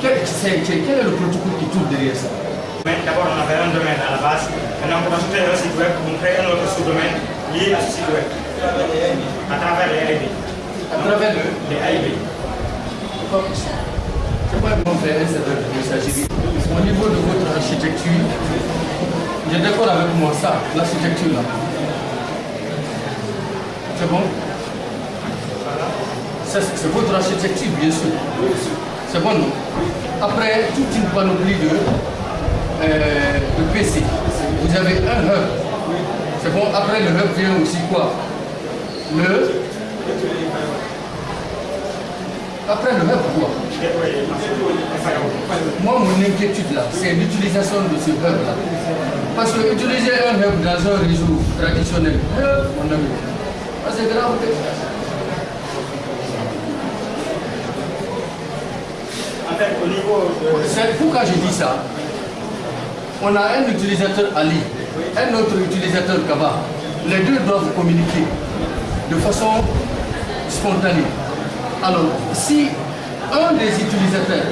Quel, est le protocole qui tourne derrière ça? D'abord, on avait un domaine à la base. Maintenant, pour ajouter un site web, on crée un autre sous-domaine lié à ce site web. À travers les AIB. À travers le. Les AIB. C'est pas comment faire un serveur de messagerie. Au niveau de votre architecture, j'ai d'accord avec moi ça, l'architecture là. C'est bon? C'est votre architecture, bien sûr. C'est bon, non? Après, toute une panoplie de, euh, de PC. Vous avez un hub. C'est bon, après le hub vient aussi quoi? Le. Après le hub, quoi? Moi, mon inquiétude là, c'est l'utilisation de ce hub-là. Parce que utiliser un hub dans un réseau traditionnel, hub, mon ami, ah, c'est grave. C'est pourquoi je dis ça. On a un utilisateur Ali, un autre utilisateur Kaba. Les deux doivent communiquer de façon spontanée. Alors, si un des utilisateurs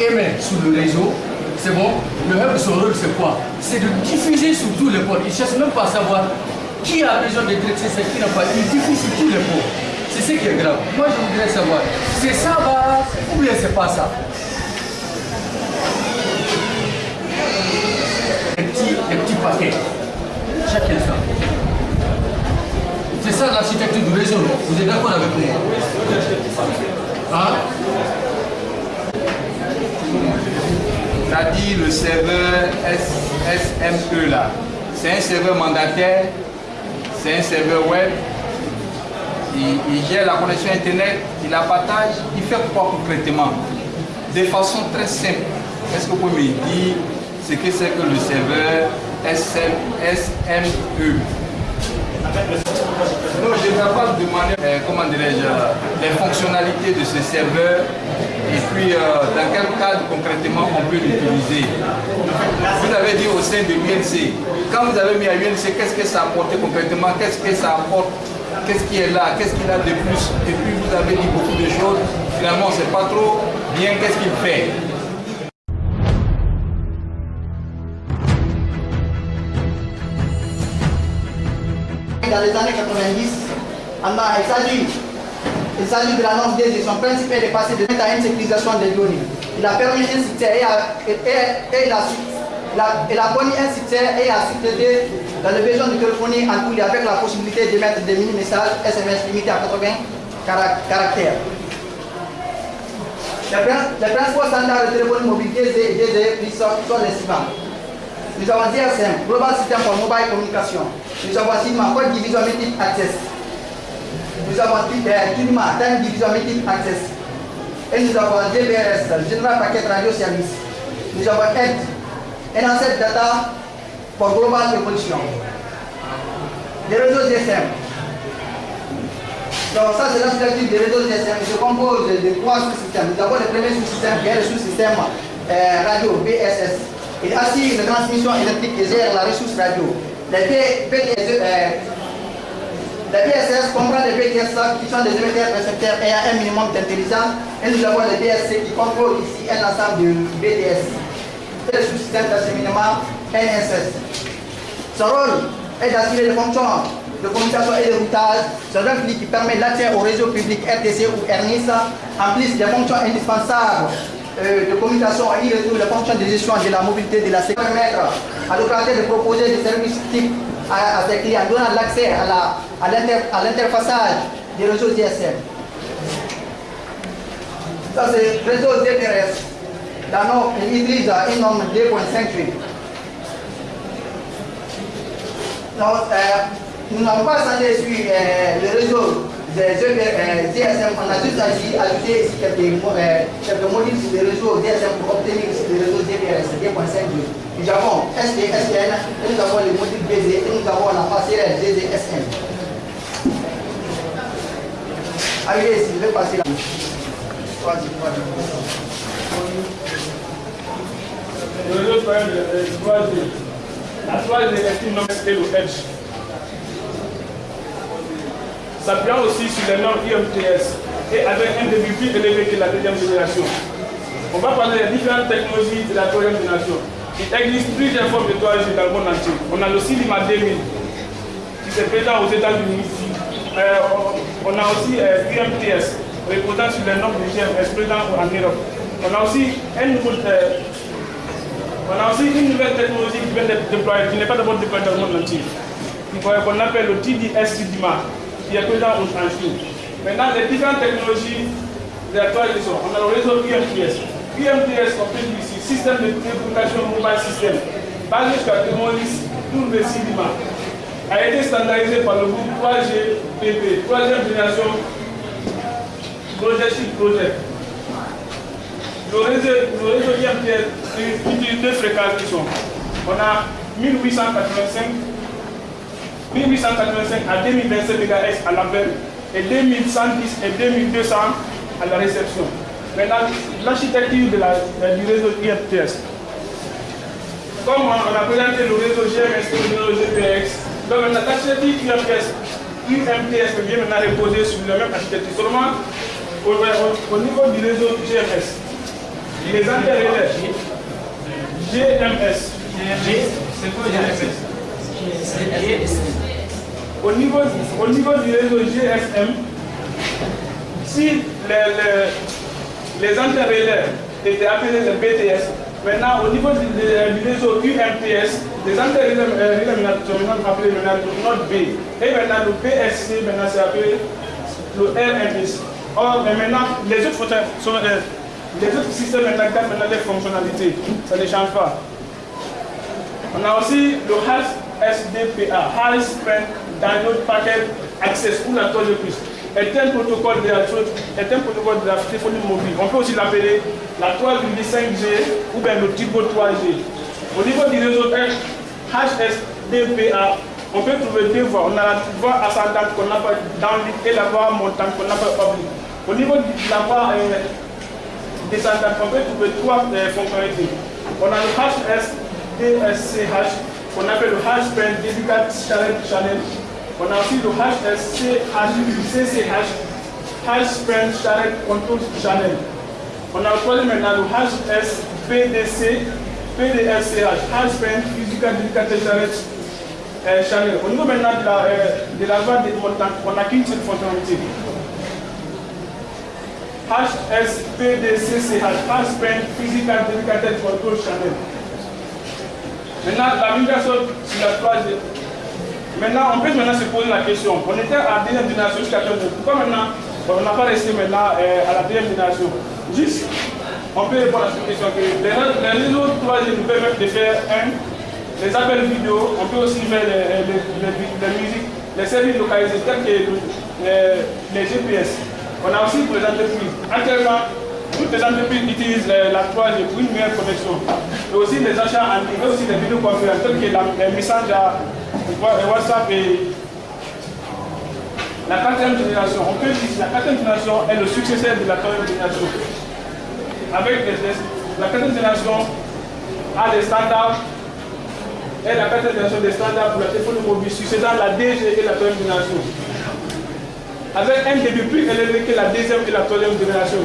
émet sur le réseau, c'est bon, le hub, son rôle, c'est quoi? C'est de diffuser sur tous les ports. Il ne cherche même pas à savoir qui a besoin d'être accessible, qui n'a pas. Il diffuse sur tous les ports. C'est ce qui est grave. Moi, je voudrais savoir, c'est ça, va, ou bien c'est pas ça? Des petits, des petits paquets, C'est ça l'architecture du réseau, Vous êtes d'accord avec moi Hein Ça dit le serveur SME là. C'est un serveur mandataire, c'est un serveur web. Il, il gère la connexion internet, il la partage, il fait quoi concrètement? De façon très simple. Est-ce que vous pouvez me dire? Ce que c'est que le serveur SM, SME En avec le Non, je ne pas demander, euh, comment les fonctionnalités de ce serveur et puis euh, dans quel cadre concrètement on peut l'utiliser? Vous avez dit au sein de l'UNC, quand vous avez mis à l'UNC, qu'est-ce que ça a apporté concrètement, qu'est-ce que ça apporte, qu'est-ce qui est là, qu'est-ce qu'il a de plus, et puis vous avez dit beaucoup de choses, finalement on ne sait pas trop bien qu'est-ce qu'il fait. Dans les années 90, on a- il s'agit il s'agit de l'annonce des son principe est de passer de à une sécurisation des données. Il a permis un succès et, a, et, et- et il, a, connu un succès et a de téléphonie en les avec la possibilité de mettre des mini-messages SMS limités à 80 cara- caractères. Les, prin- les principaux standards de téléphonie mobile DZ sont les suivants. Nous avons GSM, Global System for Mobile Communication. Nous avons SIGMA, Code Division Metric Access. Nous avons euh, TUNIMA, Time Division Metric Access. Et nous avons GBRS, General Packet Radio Service. Nous avons ED, Enhanced Data for Global Evolution. Les réseaux GSM. Donc ça c'est l'architecture des réseaux GSM. Il se compose de, trois sous-systèmes. Nous avons le premier sous-système le sous-système euh, radio BSS. Il assure la transmission électrique et gère la ressource radio. Les P- PTS, euh, comprend les PTS qui sont des émetteurs récepteurs ayant un minimum d'intelligence et nous avons les DSC qui contrôlent ici un ensemble de BTS. Et le sous-système d'acheminement NSS. Son rôle est d'assurer les fonctions de communication et de routage sur un qui permet l'accès au réseau public RTC ou RNIS, en plus des fonctions indispensables euh, de communication il retrouve les fonctions de gestion de la mobilité de la sécurité. Permettre à l'opérateur de proposer des services types à, à ses clients, donnant l'accès à la- à l'inter- à l'interfaçage des réseaux GSM. Ça c'est réseau DTRS. La norme, il utilise une norme 2.58. Donc, euh, nous n'avons pas centré sur euh, le réseau des GP, euh, GSM. On a juste agi- ajouté euh, quelques modules sur le réseau GSM pour obtenir ici le réseau GPRS 2.52. Nous avons et nous avons le module BZ, et nous avons la passerelle GZSM. Arrivez ici, je vais passer vas-y. Le réseau problème de 3G. La 3G est Edge. S'appuyant aussi sur les normes IMTS et avec un débit plus élevé que la deuxième génération. On va parler des différentes technologies de la troisième génération. Il existe plusieurs formes de 3G dans le monde entier. On a le CILIMA 2000 qui se présent aux États-Unis. Euh, on, a aussi euh, UMTS, reposant sur les normes du GMS présent en Europe. On a aussi euh, on a aussi une nouvelle technologie qui vient d'être déployée, qui n'est pas d'abord déployée dans le monde entier, qu'on appelle le TDS CIDIMA, qui est présent en Chine. Maintenant, les différentes technologies de la troisième génération, on a le réseau UMTS. UMTS, on peut dire ici, système de communication mobile system, basé sur la technologie pour le CIDIMA, a été standardisé par le groupe 3GPP, troisième génération Project sur Project. Le réseau, le réseau IMTS utilise deux fréquences qui sont. On a 1885, 1885 à 2027 MHz à l'appel et 2110 et 2200 à la réception. Maintenant, l'architecture la- du réseau IMTS. Comme on a présenté le réseau GMS et le réseau GPX, donc l'architecture UMTS, UMTS vient maintenant reposer sur la même architecture. Seulement, au, au- au niveau du réseau GMS, les interrelais GMS. C'est quoi GMS au niveau, au niveau du réseau GSM, si les, les, les étaient appelés les BTS, maintenant au niveau du, réseau UMTS, les maintenant sont appelés le node B. Et maintenant le PSC, maintenant c'est appelé le RMS. Or, maintenant, les autres, sont, euh, les autres systèmes maintenant maintenant des fonctionnalités. Ça ne change pas. On a aussi le HSDPA, High Strength Download Packet Access ou la 3G+. Est un protocole de la, est un protocole de la téléphonie mobile. On peut aussi l'appeler la 3,5G ou bien le type 3G. Au niveau du réseau HSDPA, on peut trouver deux voies. On a la voie ascendante qu'on appelle downlink et la voie montante qu'on appelle oblique. Au niveau de la voie euh, descendante, on peut trouver trois euh, fonctionnalités. On a le HS, DSCH, qu'on appelle le H-Pen Dedicated Channel Channel. On a aussi le HSCH, H-Pen Channel Control Channel. On a troisième maintenant le HSPDC, PDSCH, H-Pen Physical Dedicated Channel euh, Channel. Au niveau maintenant de la, euh, de la voie des montants, on n'a qu'une seule fonctionnalité. HSPDCCH, H-Pen Physical Dedicated Control Channel. Maintenant, la migration sur la troisième. Maintenant, on peut maintenant se poser la question. On était à la deuxième génération jusqu'à aujourd'hui. Pourquoi maintenant on n'a pas resté maintenant euh, à la deuxième génération? Juste, on peut répondre à cette question que les, les réseaux troisième nous permettent de faire un, les appels vidéo, on peut aussi faire les, les, les, musiques, les services localisés tels que les, les GPS. On a aussi pour les entreprises. Actuellement, toutes les entreprises utilisent la 3G pour une meilleure connexion. Et aussi les achats en ligne, aussi les vidéoconférences, telles que les messages à WhatsApp et la quatrième génération. On peut dire que la quatrième génération est le successeur de la troisième génération. Avec les, les, la quatrième génération a des standards et la quatrième génération des standards pour la téléphonie mobile succédant la DG et la troisième génération. Avec un début plus élevé que la deuxième et la troisième génération.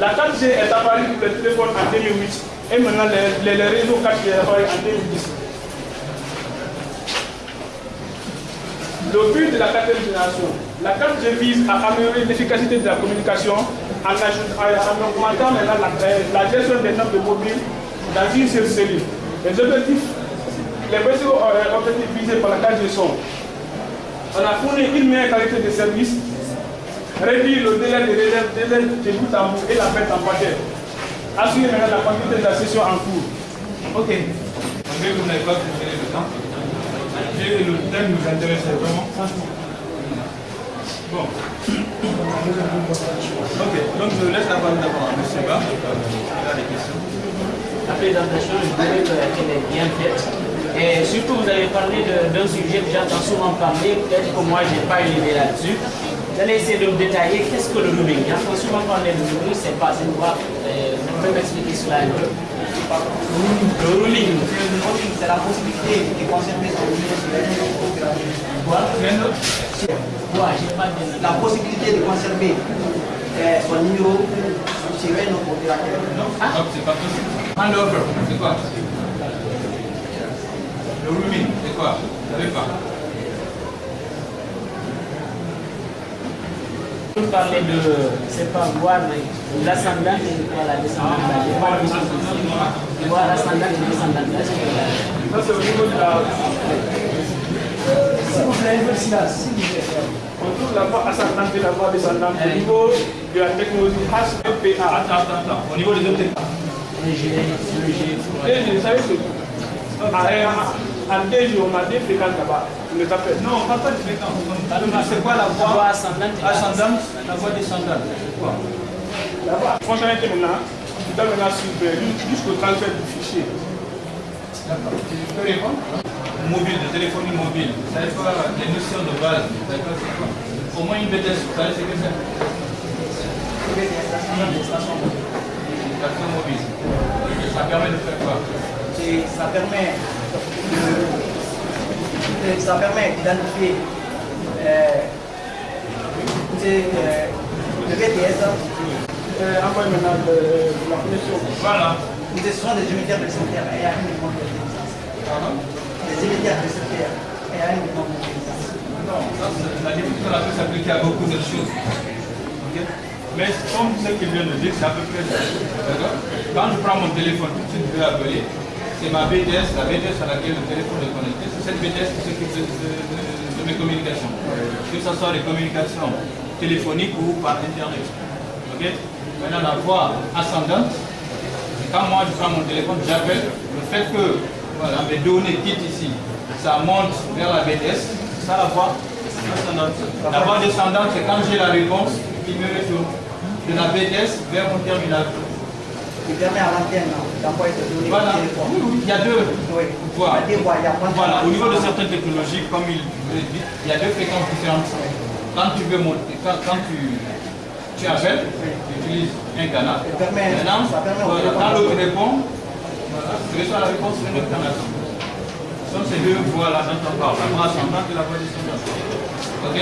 La 4G est apparue pour les téléphones en 2008 et maintenant les, les, réseaux 4G est apparu en 2010. Le but de la quatrième génération, la 4G vise à améliorer l'efficacité de la communication en, en augmentant maintenant la, gestion des nombres de mobiles dans une seule cellule. Les objectifs, les principaux objectifs visés par la 4G sont on a fourni une meilleure qualité de service, réduire le délai de, délai, délai de bout en bout et la perte en paquet. Assurer maintenant la quantité de la session en cours. Ok. Mais vous n'avez pas préféré le temps. Et le thème nous intéressait vraiment. Bon. Ok, donc je laisse la parole d'abord à M. Ba. Il a des questions. La présentation, je dirais qu'elle est bien faite. Et surtout, vous avez parlé d'un sujet que j'entends souvent parler, peut-être que moi, je n'ai pas une idée là-dessus. Allez essayer de me détailler qu'est-ce que le rooming. J'entends souvent parler de rooming, c'est pas, c'est quoi Vous pouvez m'expliquer cela un peu Le ruling. Le c'est la possibilité de conserver son numéro sur les Quoi Quoi j'ai pas de... La possibilité de conserver euh, son numéro sur un autre opérateur. Ah, c'est pas possible. Handover, c'est quoi? Le rooming, c'est quoi? Vous pas? Vous parlez de, c'est pas voir, mais l'ascendante et quoi la descendante Voir l'ascendante et descendante là, c'est Ça, c'est au niveau de la. S'il vous peu de silence, s'il vous plaît. On trouve la voie ascendante et la voie descendante au niveau de la technologie HPA. Attends, attends, attends. Au niveau des autres. Le G, le G. Et vous savez que. En deux jours, on a des fréquences là-bas. On les appelle. Non, on ne parle pas de fréquences. C'est quoi la voie ascendante Ascendante, la voie descendante. C'est quoi La voie fonctionnalité maintenant, tu dois maintenant suivre jusqu'au transfert du fichier. D'accord. Tu peux répondre Mobile, de téléphonie mobile. Vous savez quoi Les notions de base. Vous savez quoi c'est quoi Au moins une BTS, vous savez c'est que c'est Station mobile. Ça permet de faire quoi Ça permet ça permet d'identifier euh, euh, le BTS. Euh, envoie maintenant de, la connexion. Voilà. Ce sont des émetteurs de secteur et un minimum de licence. Des émetteurs de secteur et un minimum de licence. Non, ça, la définition peut s'appliquer à beaucoup de choses. Okay. Mais comme ce qu'il vient de dire, c'est à peu près ça. Quand je prends mon téléphone, tout de suite je vais appeler c'est ma BTS, la BTS à laquelle le téléphone est connecté, c'est cette BTS qui s'occupe de, de, mes communications. Que ce soit des communications téléphoniques ou par Internet. Maintenant, la voie ascendante, quand moi je prends mon téléphone, j'appelle, le fait que voilà, mes données quittent ici, ça monte vers la BTS, ça la voie ascendante. La voie descendante, c'est quand j'ai la réponse qui me retourne de la BTS vers mon terminal. Qui permet à l'antenne d'envoyer des données Voilà. téléphone. Il y a deux Oui. voies. Il y a deux voies. Il y a Voilà, au niveau de certaines technologies, comme il le dit, il y a deux fréquences différentes. Quand tu veux monter, quand, quand tu, tu appelles, tu utilises un canal. permet- Maintenant, ça permet voilà, téléphone quand l'autre répond, voilà, tu reçois la réponse sur un autre canal. Ce sont ces deux voies-là dont on parle, la voie ascendante et la voie descendante. Ok?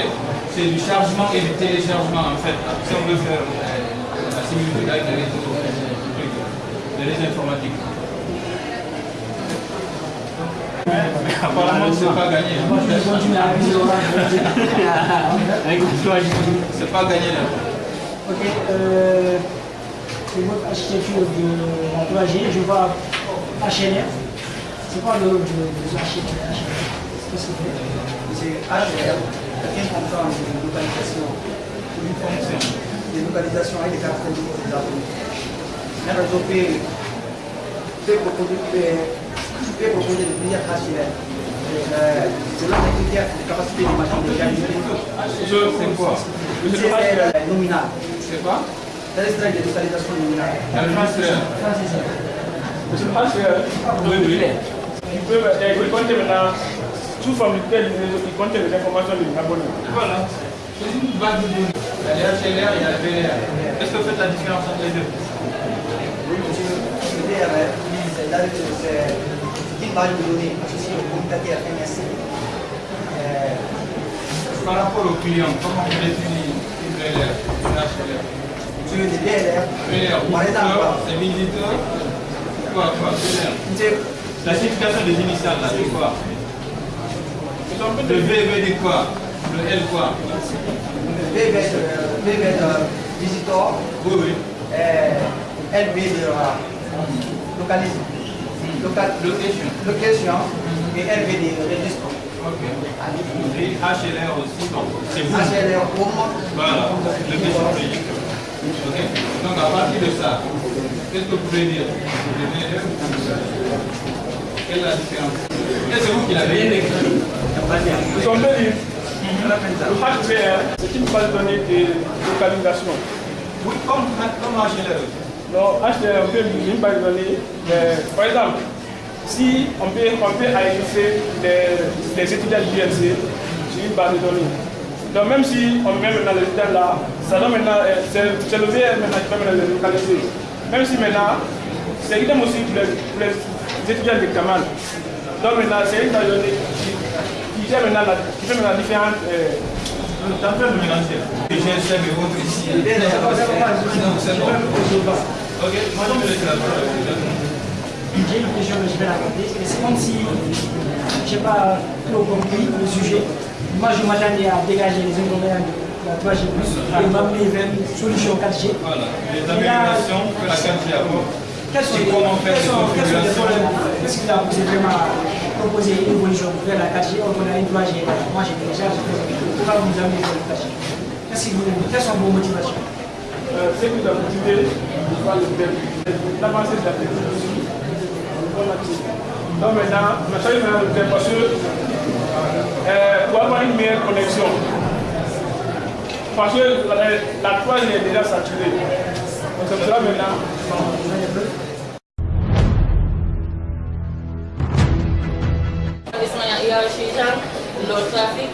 C'est du chargement et du téléchargement en fait. Si on veut faire euh, la similitude avec les réseaux, euh, réseaux informatiques. Apparemment, c'est pas gagné. Je- (laughs) C'est pas gagné là. Ok, euh, c'est votre architecture de la 3G. Je vois HLR. C'est quoi le de, de l'architecture Qu'est-ce que c'est? C'est HLR, une fonction, des localisations avec des caractéristiques des Euh, de capacité de machine de qualité. C'est quoi C'est euh, nominal. C'est quoi C'est l'extrait de nominale. Pasteur, Oui, oui. il peut euh, il compte maintenant sous forme de tel réseau, il compte les informations de l'abonné. Voilà. C'est une base de données. Il y a les HLR, il y a les VLR. Est-ce que vous faites la différence entre les deux? Le. Euh, Par rapport au client, comment on visiteur, c'est visiteur. Quoi, quoi, La signification des initiales, là, c'est quoi Le V veut dire quoi Le L quoi VV de visitor, Oui, oui. euh, euh, localisé, local, Location. location et LV de registre. Ok. Et HLR aussi, donc c'est vous. HLR home, Voilà. Ok Donc à partir de ça, qu'est-ce que vous pouvez dire? Quelle est la différence? Et c'est vous qui l'avez écrit? Nous sommes deux livres. Le HVR, c'est une base de données de localisation. Oui, comme, comme HLR. Donc, HVR, on peut de données. mais, par exemple, si on peut, on peut les, les étudiants du ULC sur une base de données. Donc, même si on met maintenant les étudiants là, ça doit maintenant, euh, c'est le VR maintenant qui va maintenant les localiser. Même si maintenant, c'est idem aussi pour les, étudiants d'examen. Donc, maintenant, c'est une de données qui, qui fait maintenant qui fait maintenant différentes. Euh, De mélanger. Et ici. C'est bon. Ok, moi je vais laisser la parole. J'ai une question, mais je vais garder. C'est comme si je n'ai pas trop compris le sujet. Moi, je m'attendais à dégager les inconvénients de la 3G, et m'amener vers une solution 4G. Voilà, les améliorations que la 4G apporte. Quels sont les comment faire quels des sont- quels sont les configurations. problèmes Qu'est-ce qui vous a poussé vraiment à proposer une évolution vers la 4G or qu'on a une 3G Moi, j'ai déjà, j'ai fait. Pourquoi vous nous amenez vers la 4G Qu'est-ce qui vous- Quelles sont vos motivations? Ce qui nous a motivé développement, l'avancée de la technologie. Donc maintenant, on a maintenant le thème parce que pour avoir une meilleure connexion, parce que la, la toile est déjà saturée. Maintenant, le trafic.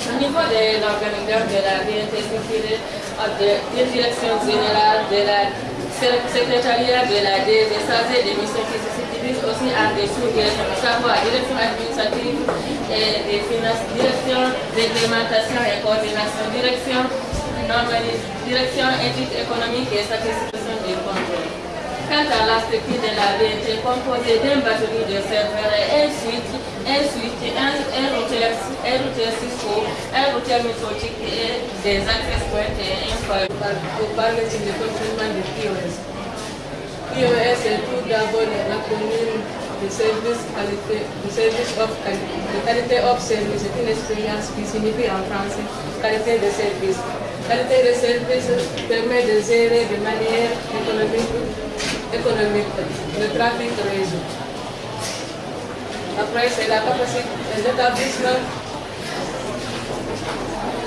Au niveau de l'organigramme de la BNT des directions générales de la secrétariat de la chargé des missions qui se subdivisent aussi en des sous-directions, à savoir direction administrative et des finances, direction réglementation et coordination, direction direction éthique économique et satisfaction des contrôles. Quant à la structure de la BNT composée d'un batterie de serveurs et un switch, un switch, un, un routeur, un routeur Cisco, un routeur méthodique et des access points et un pour parler du fonctionnement du POS. POS est tout d'abord l'acronyme de service qualité, de service of qualité, de qualité of service, c'est une expérience qui signifie en français qualité de service. Qualité de service permet de gérer de manière économique le trafic réseau. Après, c'est la capacité des établissements.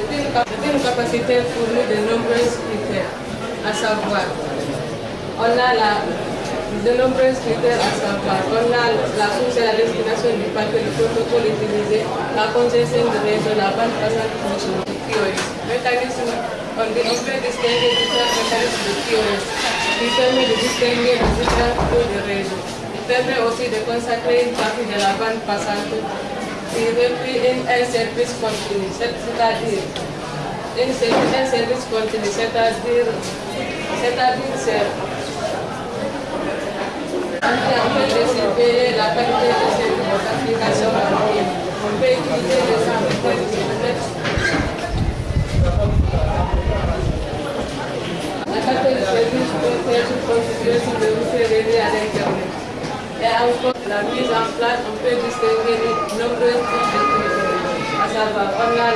C'est une, capacité fournie de nombreux critères, à savoir on a de nombreux critères à savoir. On a la source et la destination du paquet, le protocole utilisé, la congestion de réseau, la bande passante de QoS. Mécanisme, on, peut distinguer différents mécanismes de QoS qui permet de distinguer les différents taux de réseau. Il permet aussi de consacrer une partie de la bande passante qui reprit un service continu, c'est-à-dire un service continu, c'est-à-dire c'est-à-dire on peut décider la qualité de cette application on peut utiliser les services On a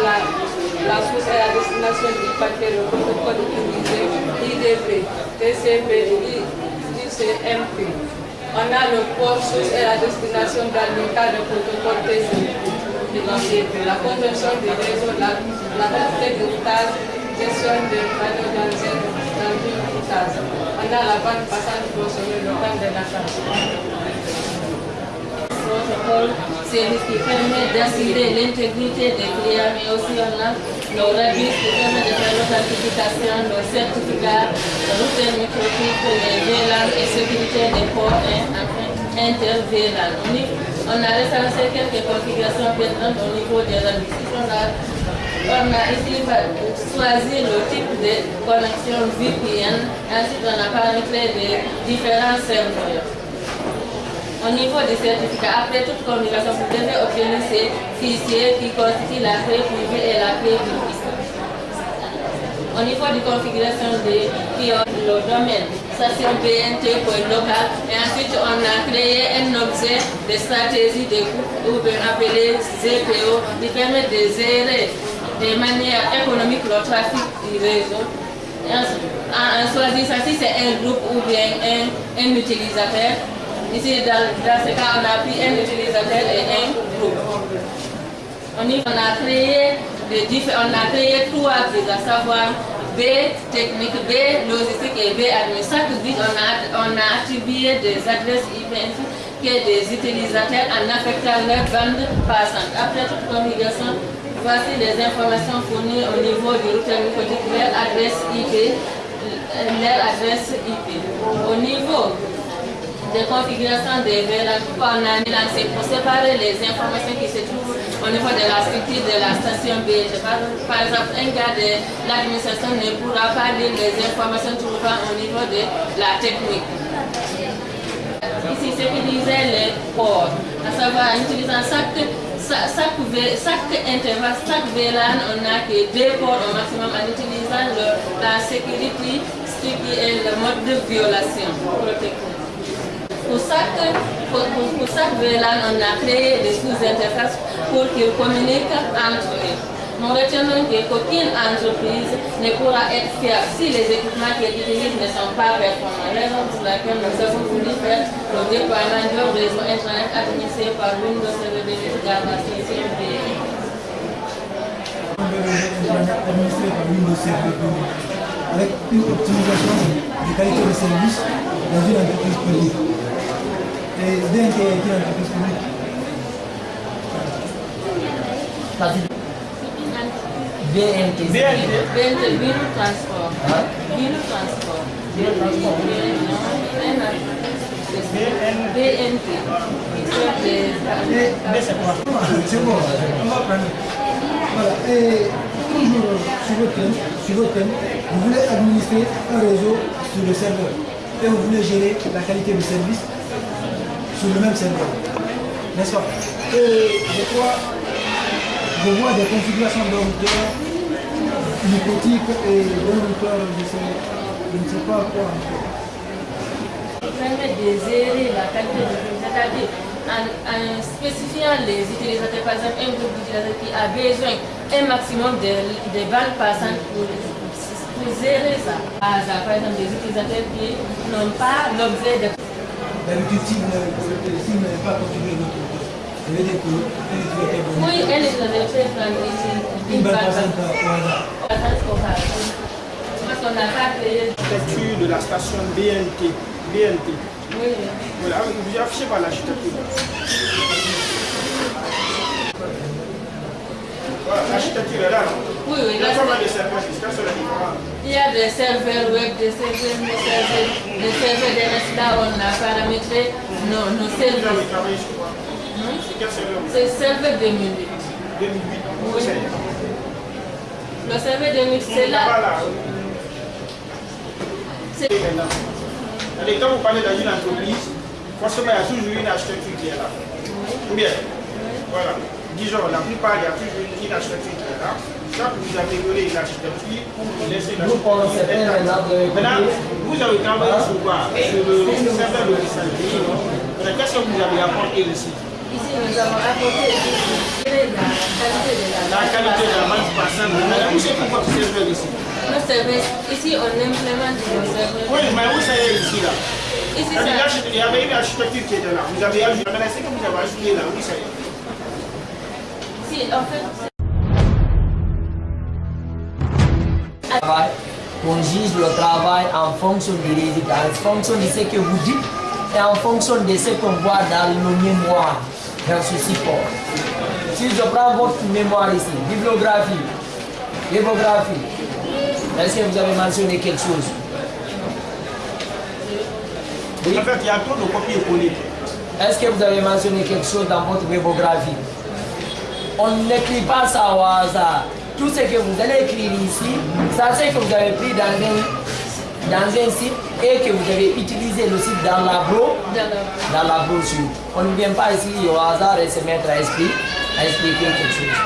la source et la destination du paquet, le protocole utilisé, IDP, TCP, ICMP. On a le port source et la destination dans le protocole TCP, la conversion du réseau, la, la quantité de phase, gestion de panneaux une phase. On a la le de la protocole, service qui permet d'assurer l'intégrité des clients, mais aussi on a le RABIS qui permet de faire l'authentification, le certificat, le routeur microtype, les VLAN et sécurité des ports inter-VLAN. On a recensé quelques configurations pertinentes au niveau des RABIS. On a, ici choisi le type de connexion VPN, ensuite on a paramétré les différents serveurs. Au niveau des certificats, après toute communication, vous devez obtenir ces fichiers qui constituent la clé privée et la clé publique. Au niveau de configuration des le domaine, station BNT pour le local, et ensuite on a créé un objet de stratégie de groupe appelé ZPO qui permet de gérer de manière économique le trafic du réseau. En, choisissant si c'est un groupe ou bien un, un utilisateur, Ici, dans, dans, ce cas, on a pris un utilisateur et un groupe. On, a créé on a créé trois briques, à savoir B technique, B logistique et B admin. On a, on a attribué des adresses IP que des utilisateurs en affectant leur bande passante. Après toute configuration, voici les informations fournies au niveau du routeur microtique, leur adresse IP, IP. Au niveau de configuration des VLAN qu'on a mis c'est pour séparer les informations qui se trouvent au niveau de la structure de la station B. Par, exemple, un gars de l'administration ne pourra pas lire les informations trouvant au niveau de la technique. Ici, sécuriser les ports, à savoir en utilisant chaque, chaque, chaque intervalle, chaque VLAN, on n'a que deux ports au maximum en utilisant la sécurité, ce qui est le mode de violation. Pour chaque, pour, pour chaque VLAN, on a créé des sous-interfaces pour qu'ils communiquent entre eux. Nous retenons qu'aucune entreprise ne pourra être fiable si les équipements qu'elle utilise ne sont pas performants. Raison pour laquelle nous avons voulu faire le déploiement d'un réseau Internet administré par Windows Server Gamma CCMP. administré par Windows Server avec une optimisation de qualité de service dans une entreprise publique. Et dès qu'il y a une entreprise publique, BNT. BNT, Bureau Transport. Bureau Transport. Bureau Transport. BNT. c'est bon, on va prendre. Voilà, et toujours sur votre thème, sur votre thème, vous voulez administrer un réseau sur le serveur et vous voulez gérer la qualité du service sur le même serveur. N'est-ce pas Et je crois, je vois des configurations de routeurs hypothiques et de routeurs, je, sais, je ne sais pas quoi encore. permet de gérer la qualité de vie, c'est-à-dire en, en, spécifiant les utilisateurs, par exemple un groupe d'utilisateurs qui a besoin un maximum de, de bandes passantes pour, pour gérer ça. Par exemple, des utilisateurs qui n'ont pas l'objet de... D'habitude, si vous n'avez pas configuré votre ça veut dire que un hasard. Parce qu'on qu'on n'a pas payé. L'architecture de la station BNT. BNT. Oui. Voilà, vous affiché par l'architecture. Voilà, l'architecture est là, Oui, oui. Il y a pas mal de serveurs quels sont les différents Il y a des serveurs web, des serveurs messagers, des serveurs DNS. Là, on a paramétré nos, nos serveurs. travaillé sur quoi C'est quel serveur vous C'est serveur 2008. 2008, Oui. Le serveur 2008, c'est là. Voilà. C'est Maintenant. Allez, quand vous parlez dans une entreprise, forcément, il y a toujours une architecture qui est là. Ou bien Voilà. Disons, la plupart, il y a toujours une, architecture qui est là. Quand vous améliorez l'architecture, vous laissez l'architecture. maintenant, vous avez travaillé sur quoi Sur le serveur de Qu'est-ce que vous avez apporté ici Ici, nous avons apporté la qualité de la La qualité de la bande passante. Maintenant, vous savez pourquoi vous servez ici Nos serveurs, ici, on implémente nos serveurs. Oui, mais vous savez ici là. Ici, ça- l'architecture- Il y avait une architecture qui était là. Vous avez ajouté. Que vous avez ajouté là, vous savez. Si, en fait, on juge le travail en fonction des résultats, en fonction de ce que vous dites et en fonction de ce qu'on voit dans le mémoire, dans ce support. Si je prends votre mémoire ici, bibliographie, bibliographie, est-ce que vous avez mentionné quelque chose? En fait, il y a trop de copier-coller. Est-ce que vous avez mentionné quelque chose dans votre bibliographie? On n'écrit pas ça au hasard. Tout ce que vous allez écrire ici, ça c'est que vous avez pris dans un, dans un site et que vous avez utilisé le site dans la, bro, dans la brochure. On ne vient pas ici au hasard et se mettre à, expliquer, à expliquer quelque chose.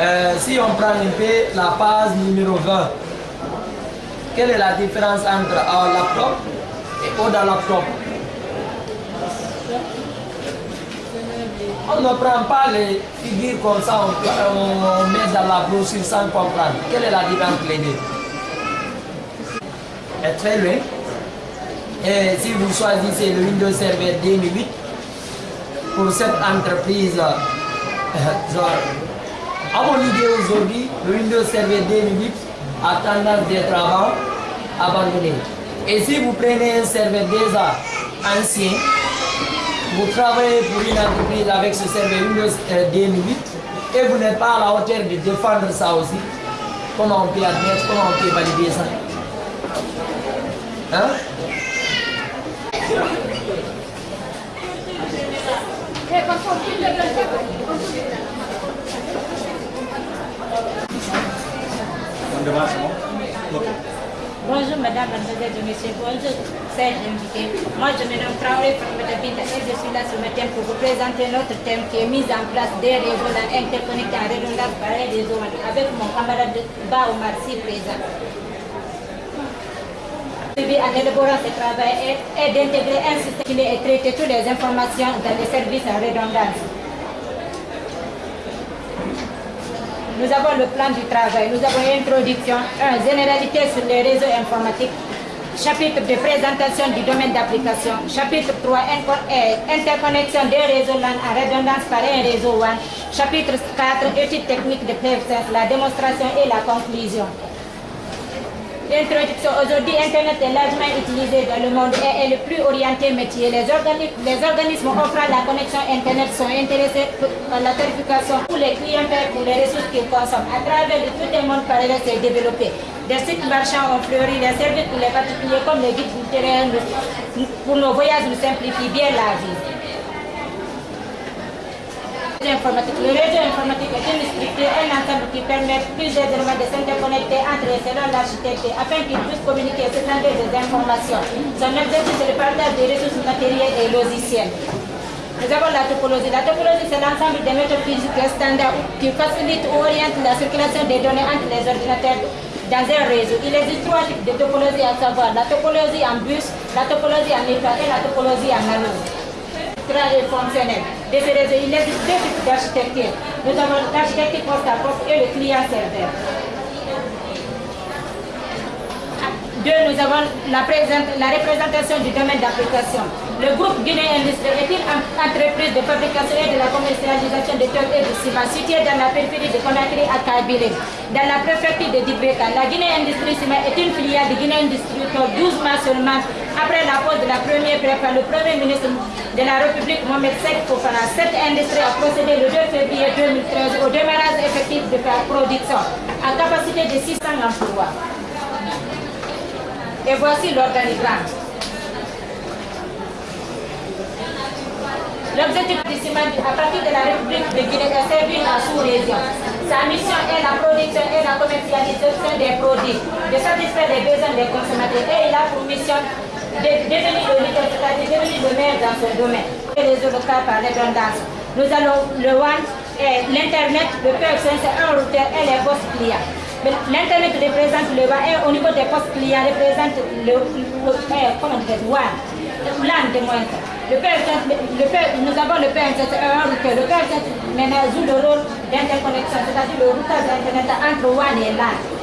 Euh, si on prend un peu la page numéro 20, quelle est la différence entre un laptop et au laptop? On ne prend pas les figures comme ça, on, on met dans la brochure sans comprendre. Quelle est la différence entre les deux? Est très loin. Et si vous choisissez le Windows Server 2008, pour cette entreprise, euh, (laughs) à mon idée aujourd'hui, le Windows Server 2008 a tendance d'être abandonné. Et si vous prenez un serveur déjà ancien, vous travaillez pour une entreprise avec ce serveur Windows euh, 2008 et vous n'êtes pas à la hauteur de défendre ça aussi, comment on peut admettre, comment on peut valider ça? Hein Bonjour madame, mademoiselle, monsieur, bonjour, chers invités. Moi je me nomme Traoré Farmata Binta et je suis là ce matin pour vous présenter notre thème qui est mise en place des réseaux interconnectés en redondance par les avec mon camarade Ba Omar si présent. But en élaborant ce travail est, d'intégrer un système qui est traité toutes les informations dans les services en redondance. Nous avons le plan du travail, nous avons une introduction, généralité sur les réseaux informatiques, chapitre de présentation du domaine d'application, chapitre 3, inco- euh, interconnexion des réseaux LAN en redondance par un réseau WAN, chapitre 4, études techniques de PFSense, la démonstration et la conclusion. Introduction. Aujourd'hui, Internet est largement utilisé dans le monde et est le plus orienté métier. Les, les organismes offrant la connexion Internet sont intéressés par la tarification pour les clients pour les ressources qu'ils consomment. À travers le tout un monde parallèle s'est développé. Des sites marchands ont fleuri, les services pour les particuliers comme les guides nous- pour nos voyages nous simplifient bien la vie. Le réseau informatique est une structure, un ensemble qui permet plusieurs éléments de s'interconnecter entre eux selon l'architecture afin qu'ils puissent communiquer et s'échanger des informations. Son objectif est le partage des ressources matérielles et logicielles. Nous avons la topologie. La topologie, c'est l'ensemble des méthodes physiques standards qui facilitent ou orientent la circulation des données entre les ordinateurs dans un réseau. Il existe trois types de topologie à savoir la topologie en bus, la topologie en étoile et la topologie en anneau et fonctionnel. De ce réseau, il existe deux types d'architecture. Nous avons l'architecture poste et le client serveur. Deux, nous avons la, représentation du domaine d'application. Le groupe Guinée Industrie est une entreprise de fabrication et de la commercialisation de toiles et de ciment située dans la périphérie de Conakry à Kabylie, dans la préfecture de Dibeka. La Guinée Industrie Ciment est une filiale de Guinée Industrie pour 12 mois seulement après la pose de la première prépa, le premier ministre de la République, Mohamed Sek Fofana. Cette industrie a procédé le 2 février 2013 au démarrage effectif de la production à capacité de 600 emplois. Et voici l'organigramme. L'objectif du ciment à partir de la République de Guinée est servir la sous-région. Sa mission est la production et la commercialisation des produits, de satisfaire les besoins des consommateurs et il a pour mission de devenir le leader, c'est-à-dire devenir le maire dans ce domaine. Et les locales par redondance. Nous allons le WAN, l'Internet, le PXN, c'est un routeur et les postes clients. L'Internet représente le WAN et au niveau des postes clients représente le, le, comment l'AN de moins. Le nous avons le PN7 un routeur. Le PN7 maintenant joue le rôle d'interconnexion, c'est-à-dire le routage d'Internet entre WAN et LAN.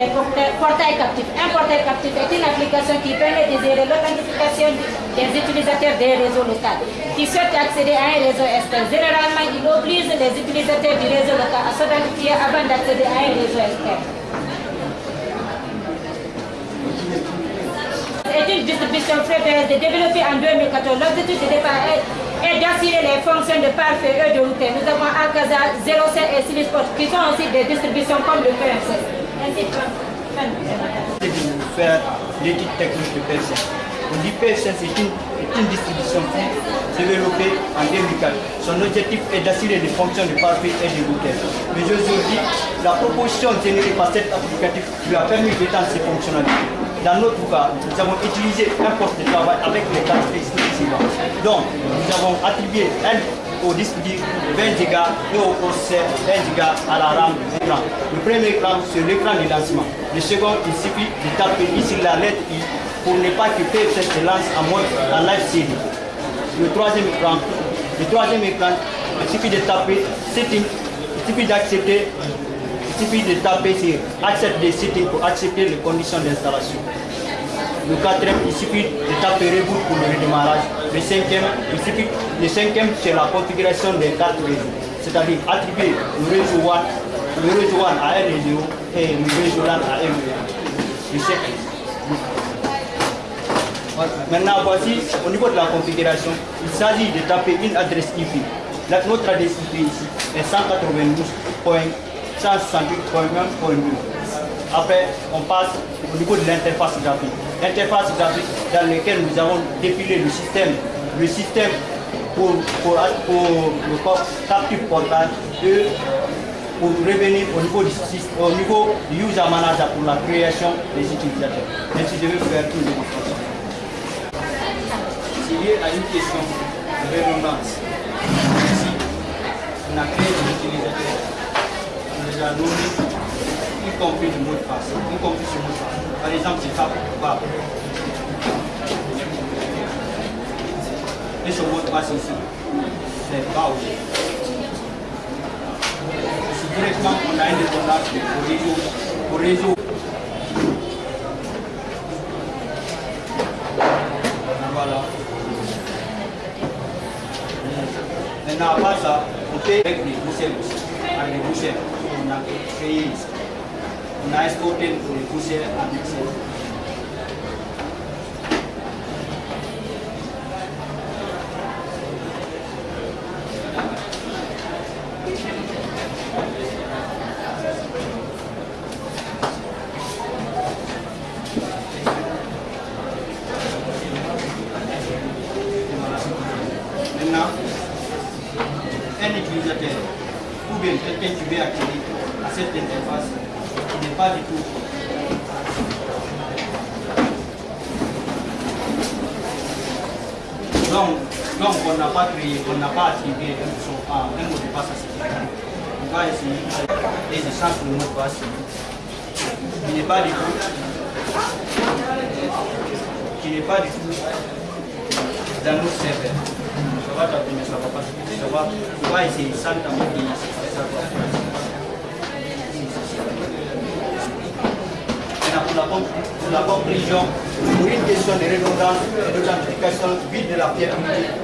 Le portail captif. Un portail captif est une application qui permet de gérer l'authentification des utilisateurs des réseaux locaux qui souhaitent accéder à un réseau externe. Généralement, il oblige les utilisateurs du réseau local à s'identifier avant d'accéder à un réseau externe. est une distribution prévue développée en 2014. L'objectif de départ est, d'assurer les fonctions de parfait et de route. Nous avons Alcazar, 07 et Silisport qui sont aussi des distributions comme le PMC de faire l'étude technique de PSN. On dit c'est une, une, distribution développée en 2004. Son objectif est d'assurer les fonctions de parfait et de routeurs. Mais aujourd'hui, la proposition générée par cet applicatif lui a permis d'étendre ses fonctionnalités. Dans notre cas, nous avons utilisé un poste de travail avec les caractéristiques suivantes. Donc, nous avons attribué un au disque 20 gigas et au processeur 20 gigas à la RAM. Le premier écran, c'est l'écran de lancement. Le second, il suffit de taper ici la lettre I pour ne pas que PFC se lance en mode en live CD. Le troisième écran, le troisième écran, il suffit de taper setting, il suffit d'accepter il suffit de taper sur Accept des settings pour accepter les conditions d'installation. Le quatrième, il suffit de taper reboot pour le redémarrage. Le cinquième, il le cinquième, c'est la configuration des cartes réseau. C'est-à-dire attribuer le réseau WAN, le réseau WAN à un réseau et le réseau LAN à un réseau. Maintenant, voici, au niveau de la configuration, il s'agit de taper une adresse IP. notre adresse IP ici est 192.168.1.2. Après, on passe au niveau de l'interface graphique. L'interface graphique dans laquelle nous avons dépilé le système, le système pour, pour, le captif portal et pour revenir au niveau, du, au niveau du user manager pour la création des utilisateurs. Ainsi, je vais faire une démonstration. C'est lié à une question de redondance. Ici, on a créé des utilisateurs. On les a nommés y compris le mot de passe, y. Par exemple, je tape Bab. Et ce mot de passe ici, c'est Bao. Si directement on a une dépendance au réseau, au réseau. Voilà. Maintenant, à part ça, on fait avec les bouchers aussi, avec les bouchers qu'on a créé ici on a exporté pour les poussières à mixer. Maintenant, un utilisateur ou bien quelqu'un qui veut accéder à cette interface n'est pas du tout. Donc, donc on n'a pas créé, on n'a pas attribué un, un mot de passe à cette On va essayer et je change le mot de passe. Il n'est pas du tout. Qui n'est pas du tout dans nos serveurs. Ça va taper, mais ça va pas Ça va, on va essayer sans taper, ça va la, com- la compréhension pour une question de redondance et d'authentification vide de la unique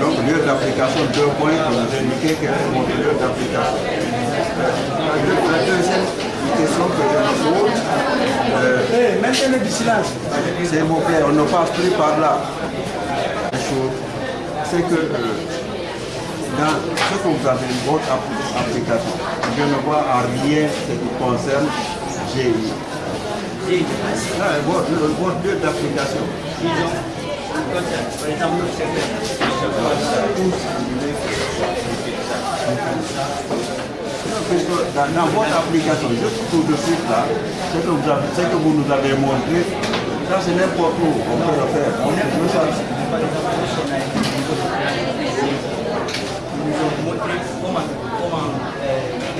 Donc, lieu d'application, deux points, que vous indiquez quel est votre lieu d'application. La deuxième question que je me pose, euh, du silence. s'il vous plaît, on ne passe plus par là. C'est que euh, dans ce que vous avez une application, je ne vois en rien ce qui concerne GI. Ah, votre lieu d'application. Par exemple, Non, puisque dans, votre application, juste tout de suite là, ce que vous, avez, ce que vous nous avez montré, ça c'est n'importe où, on peut le faire. On sommes- Ils nous ont montré comment, comment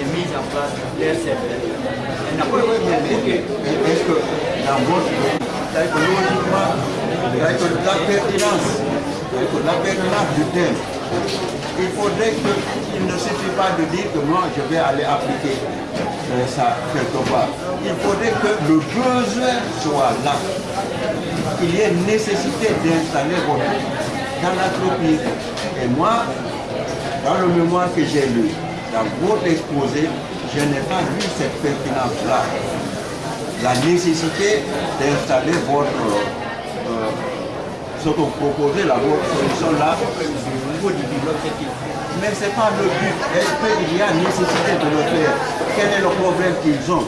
est mise en place leur serveur. Est-ce que dans votre logiquement, la pertinence, la pertinence du thème, il faudrait que, il ne suffit pas de dire que moi je vais aller appliquer euh, ça quelque part. Il faudrait que le besoin soit là. Il y ait nécessité d'installer votre dans l'entreprise. Et moi, dans le mémoire que j'ai lu, dans votre exposé, je n'ai pas vu cette pertinence-là. La nécessité d'installer votre, ce que vous proposez, là, votre solution-là, au niveau du l'objectif. Mais ce n'est pas le but. Est-ce qu'il y a nécessité de le faire? Quel est le problème qu'ils ont?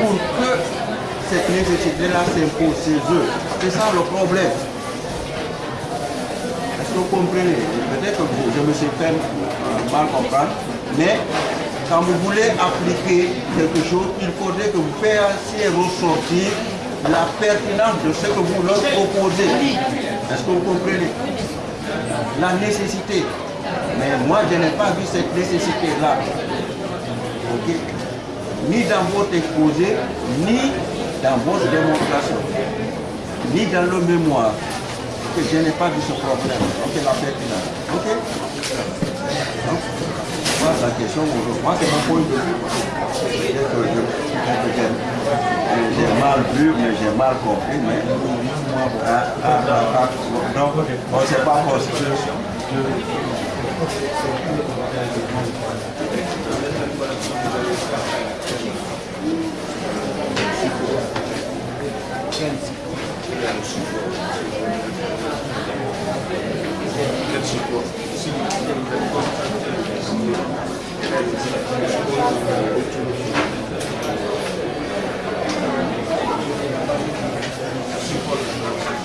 Pour que cette nécessité-là s'impose chez eux. C'est ça le problème. Est-ce que vous comprenez? Peut-être que je me suis fait euh, mal comprendre, mais quand vous voulez appliquer quelque chose, il faudrait que vous fassiez ressortir la pertinence de ce que vous leur proposez. Est-ce que vous comprenez? La nécessité. Mais moi, je n'ai pas vu cette nécessité-là. Ni dans votre exposé, ni dans votre démonstration, ni dans le mémoire je n'ai pas vu ce problème. Ok, la pertinence. Ok? Donc, la question, moi, c'est mon point de vue. J'ai mal vu, mais j'ai mal compris. Mais, ah, ah, ah, donc, on ne pas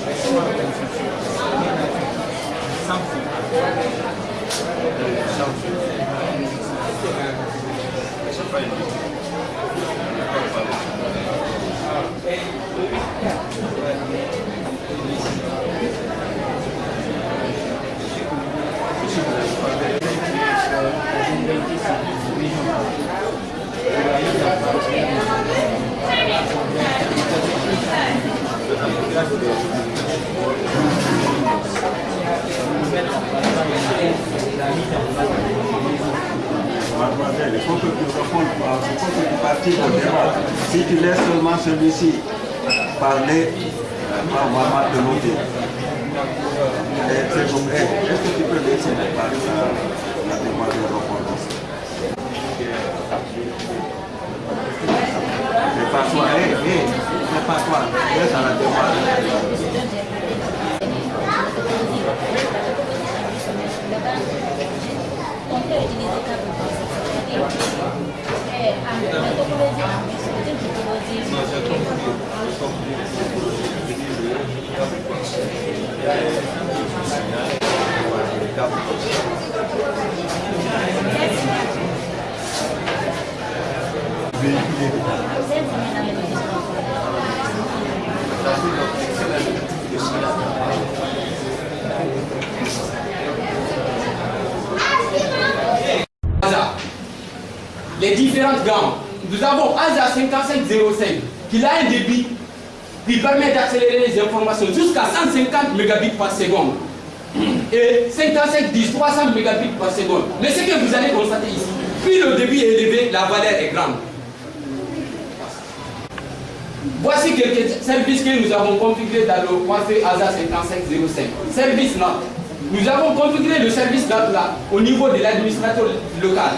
possible. Mademoiselle, il faut que tu répondes, il faut que tu participes au débat. Si tu laisses seulement celui-ci parler. Eh, c'est comme- eh, Est-ce que tu peux laisser parler la, la demoiselle répondre C'est pas toi, eh, eh, c'est pas toi, laisse à la demoiselle. On peut utiliser ça pour penser. Et en méthodologie, en méthodologie, Véhiculer. Les différentes gammes. Nous avons ASA 5505 qui a un débit qui permet d'accélérer les informations jusqu'à 150 Mbps par seconde et 5510 300 Mbps par seconde. Mais ce que vous allez constater ici, plus le débit est élevé, la valeur est grande. Voici quelques services que nous avons configurés dans le Coiffé ASA 5505. Service là. Nous avons configuré le service là, là au niveau de l'administrateur local.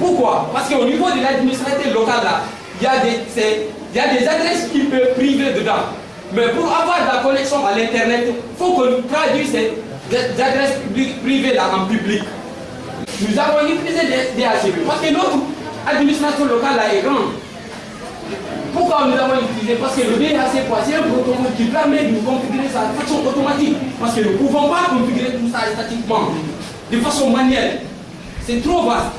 Pourquoi? Parce qu'au niveau de l'administrateur local là, il y, a des, y a des adresses qui peuvent priver dedans. Mais pour avoir la connexion à l'internet, il faut qu'on traduise ces adresses privées là en public. Nous avons utilisé des DHCP parce que notre administration locale là est grande. Pourquoi nous avons utilisé Parce que le DHC, c'est un protocole qui permet de configurer ça de façon automatique. Parce que nous ne pouvons pas configurer tout ça statiquement, de façon manuelle. C'est trop vaste.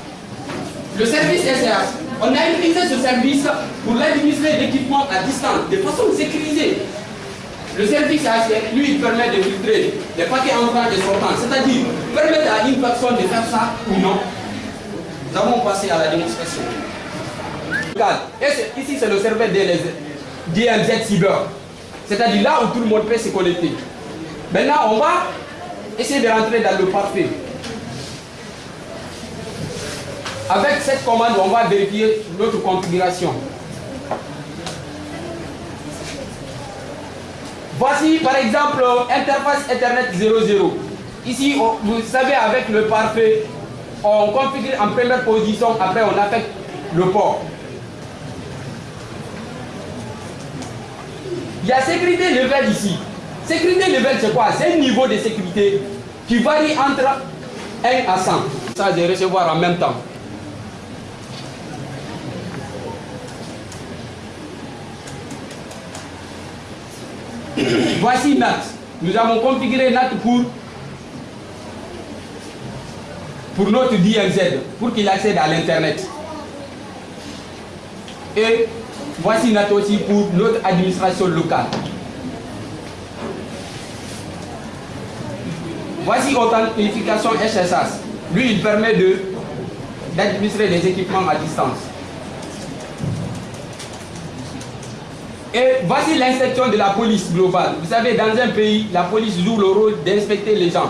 Le service SRH, on a utilisé ce service pour l'administrer d'équipements à distance, de façon sécurisée. Le service HCR, lui, il permet de filtrer les paquets entrants et sortants, c'est-à-dire permettre à une personne de faire ça ou non. Nous avons passé à la démonstration. Ici, c'est le serveur DLZ Cyber? C'est-à-dire là où tout le monde peut se connecter. Maintenant, on va essayer de rentrer dans le parfait. Avec cette commande, on va vérifier notre configuration. Voici par exemple interface Ethernet 00. Ici, vous savez, avec le parfait, on configure en première position, après on affecte le port. Il y a sécurité level ici. Sécurité level, c'est quoi? C'est un niveau de sécurité qui varie entre 1 à 100. Ça, de recevoir en même temps. Voici NAT. Nous avons configuré NAT pour, pour notre DMZ, pour qu'il accède à l'Internet. Et voici NAT aussi pour notre administration locale. Voici authentification SSH. Lui, il permet d'administrer les équipements à distance. Et voici l'inspection de la police globale. Vous savez, dans un pays, la police joue le rôle d'inspecter les gens.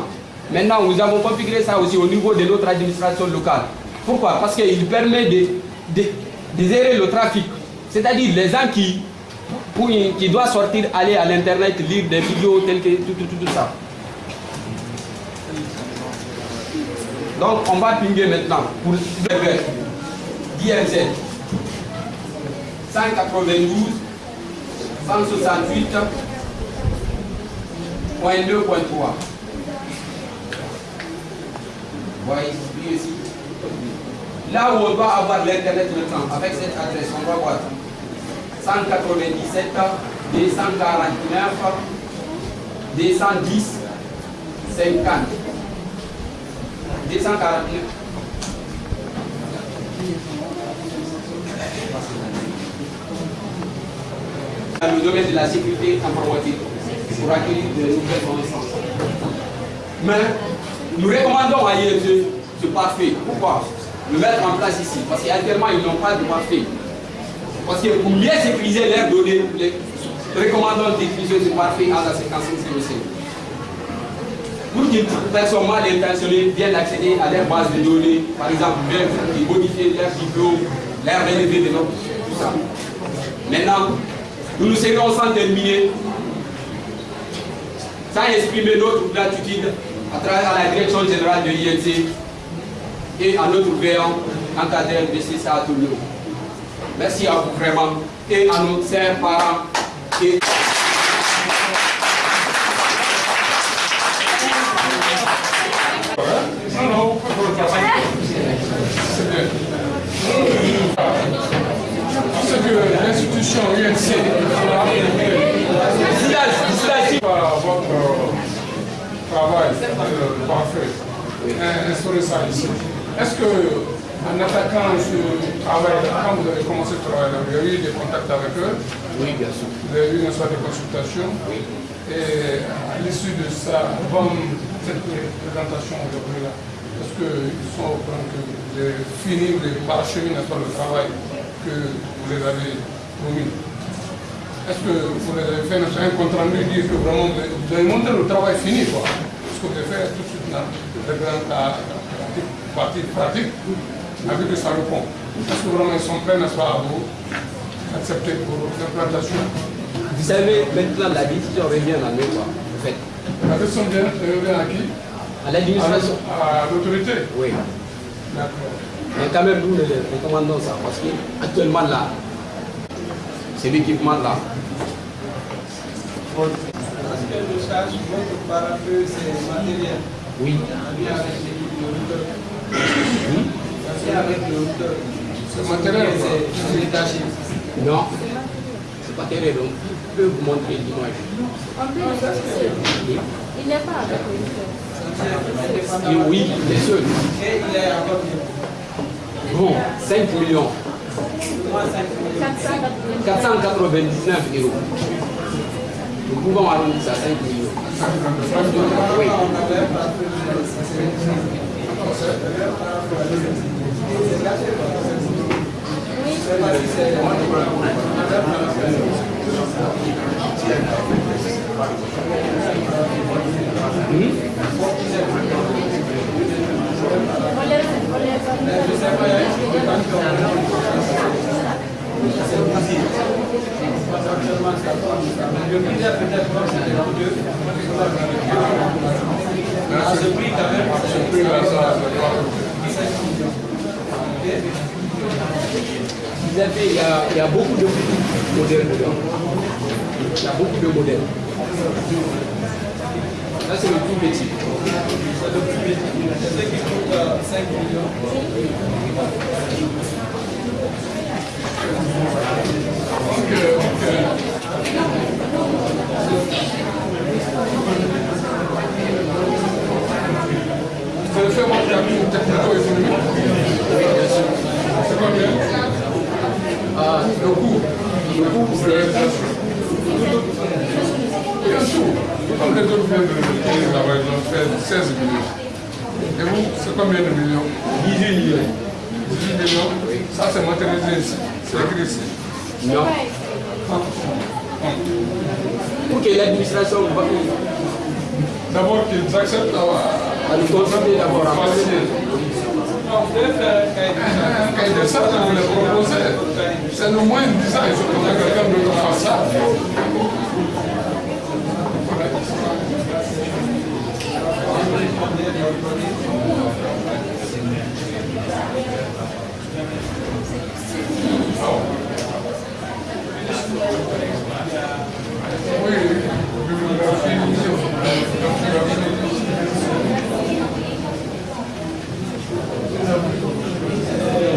Maintenant, nous avons configuré ça aussi au niveau de notre administration locale. Pourquoi? Parce qu'il permet de, de, de, gérer le trafic. C'est-à-dire les gens qui, qui doivent sortir, aller à l'internet, lire des vidéos telles que tout, tout, tout, ça. Donc, on va pinguer maintenant pour le DMZ 192 168.2.3. Voyez ici. Là où on doit avoir l'internet maintenant, avec cette adresse, on va voir 197, 249, 210, 50. 249. dans le domaine de la sécurité informatique pour acquérir de nouvelles connaissances. Mais nous recommandons à IET ce parfait. Pourquoi? Le mettre en place ici. Parce qu'actuellement, ils n'ont pas de parfait. Parce que pour mieux sécuriser leurs données, les recommandons d'utiliser ce parfait à la séquence COC. Pour qu'une personne mal intentionnée vienne accéder à leur base de données, par exemple, même qui modifient leur diplôme, leur relevé de notes, tout ça. Maintenant, nous nous serons sans terminer, sans exprimer notre gratitude à travers la direction générale de l'INC et à notre veillant encadré de CSA Toulou. Merci à vous vraiment et à nos chers parents. Et... Parce que l'institution UNC par votre travail euh, parfait, instaurer ça ici. Est-ce que en attaquant ce travail, quand vous avez commencé ce travail, vous avez eu des contacts avec eux. Oui, bien sûr. Vous avez eu une sorte de consultation. Et à l'issue de ça, comme cette présentation aujourd'hui-là, Est-ce qu'ils sont au point que vous avez fini de paracheminer le travail que vous les avez promis? Est-ce que vous les avez fait un compte rendu dire que vraiment vous avez montré le travail fini quoi? Ce que vous avez fait tout de suite dans la grande partie pratique avec que ça répond. Est-ce que vraiment ils sont prêts, n'est-ce pas, à vous accepter pour l'implantation Vous savez, maintenant la décision revient à nous, quoi, en fait. La décision revient à qui À l'administration. À l'autorité Oui. D'accord. Mais quand même, nous, les, les commandons ça, parce qu'actuellement, là, c'est l'équipement là. Est-ce que le charge votre parapluie, c'est matériel Oui. Oui. C'est avec le. C'est matériel C'est détaché. Non, c'est pas terrible. Donc, je peux vous montrer l'image. Peut faire. Il n'est pas avec le Et oui, bien sûr. Et il est à combien Bon, 5 millions. 499 euros. Nous pouvons arrondir ça à 5 millions. Oui. Le Vous avez, il y, a, beaucoup de modèles. Il y a beaucoup de modèles. Là, c'est le tout petit. C'est le petit. C'est ce qui coûte euh, 5 millions. Ah, le coût. Le coût, c'est. Bien sûr. Comme les autres viennent de ils ont fait 16 millions. Et vous, c'est combien de millions 18 millions. 18 millions Ça, c'est matérialisé ici. C'est écrit ici. Non. Pour que l'administration D'abord qu'ils acceptent à, à nous consulter d'abord cahier de charge, vous proposez. C'est le moins disant, il faut qu'on quelqu'un faire ça. Oui, fin d'études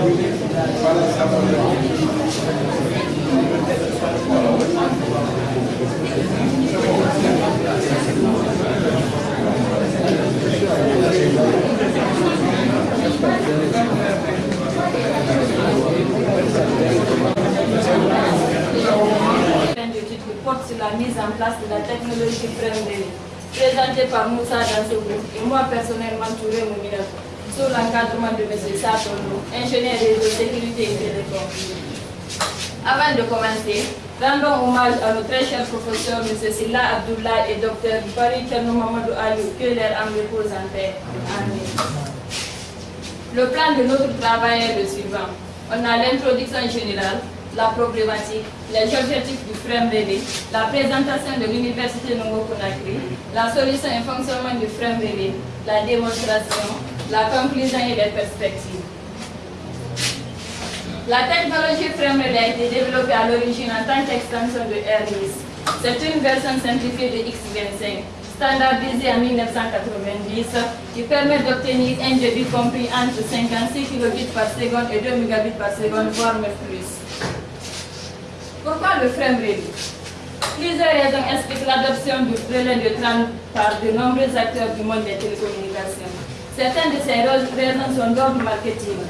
qui porte sur la mise en place de la technologie Fremdeli, présentée par Moussa dans ce groupe et moi personnellement Touré Moumina, sous l'encadrement de M. Satondo, ingénieur réseau sécurité et télécom. Avant de commencer, rendons hommage à nos très chers professeurs M. Silla Abdullah et Dr Bari Tcherno Mamadou Ali, que leur âme repose en paix. Amen. Le plan de notre travail est le suivant. On a l'introduction générale, la problématique, les objectifs du frame relais, la présentation de l'Université Nongo Conakry, la solution et fonctionnement du frame relais, la démonstration, la conclusion et les perspectives. La technologie frame relais a été développée à l'origine en tant qu'extension de AirList. C'est une version simplifiée de X25, standardisée en 1990, qui permet d'obtenir un débit compris entre 56 kbps et 2 Mbps voire même plus. Pourquoi le frame relais Plusieurs raisons expliquent l'adoption du relais de 30 par de nombreux acteurs du monde des télécommunications? Certaines de ces raisons sont d'ordre marketing.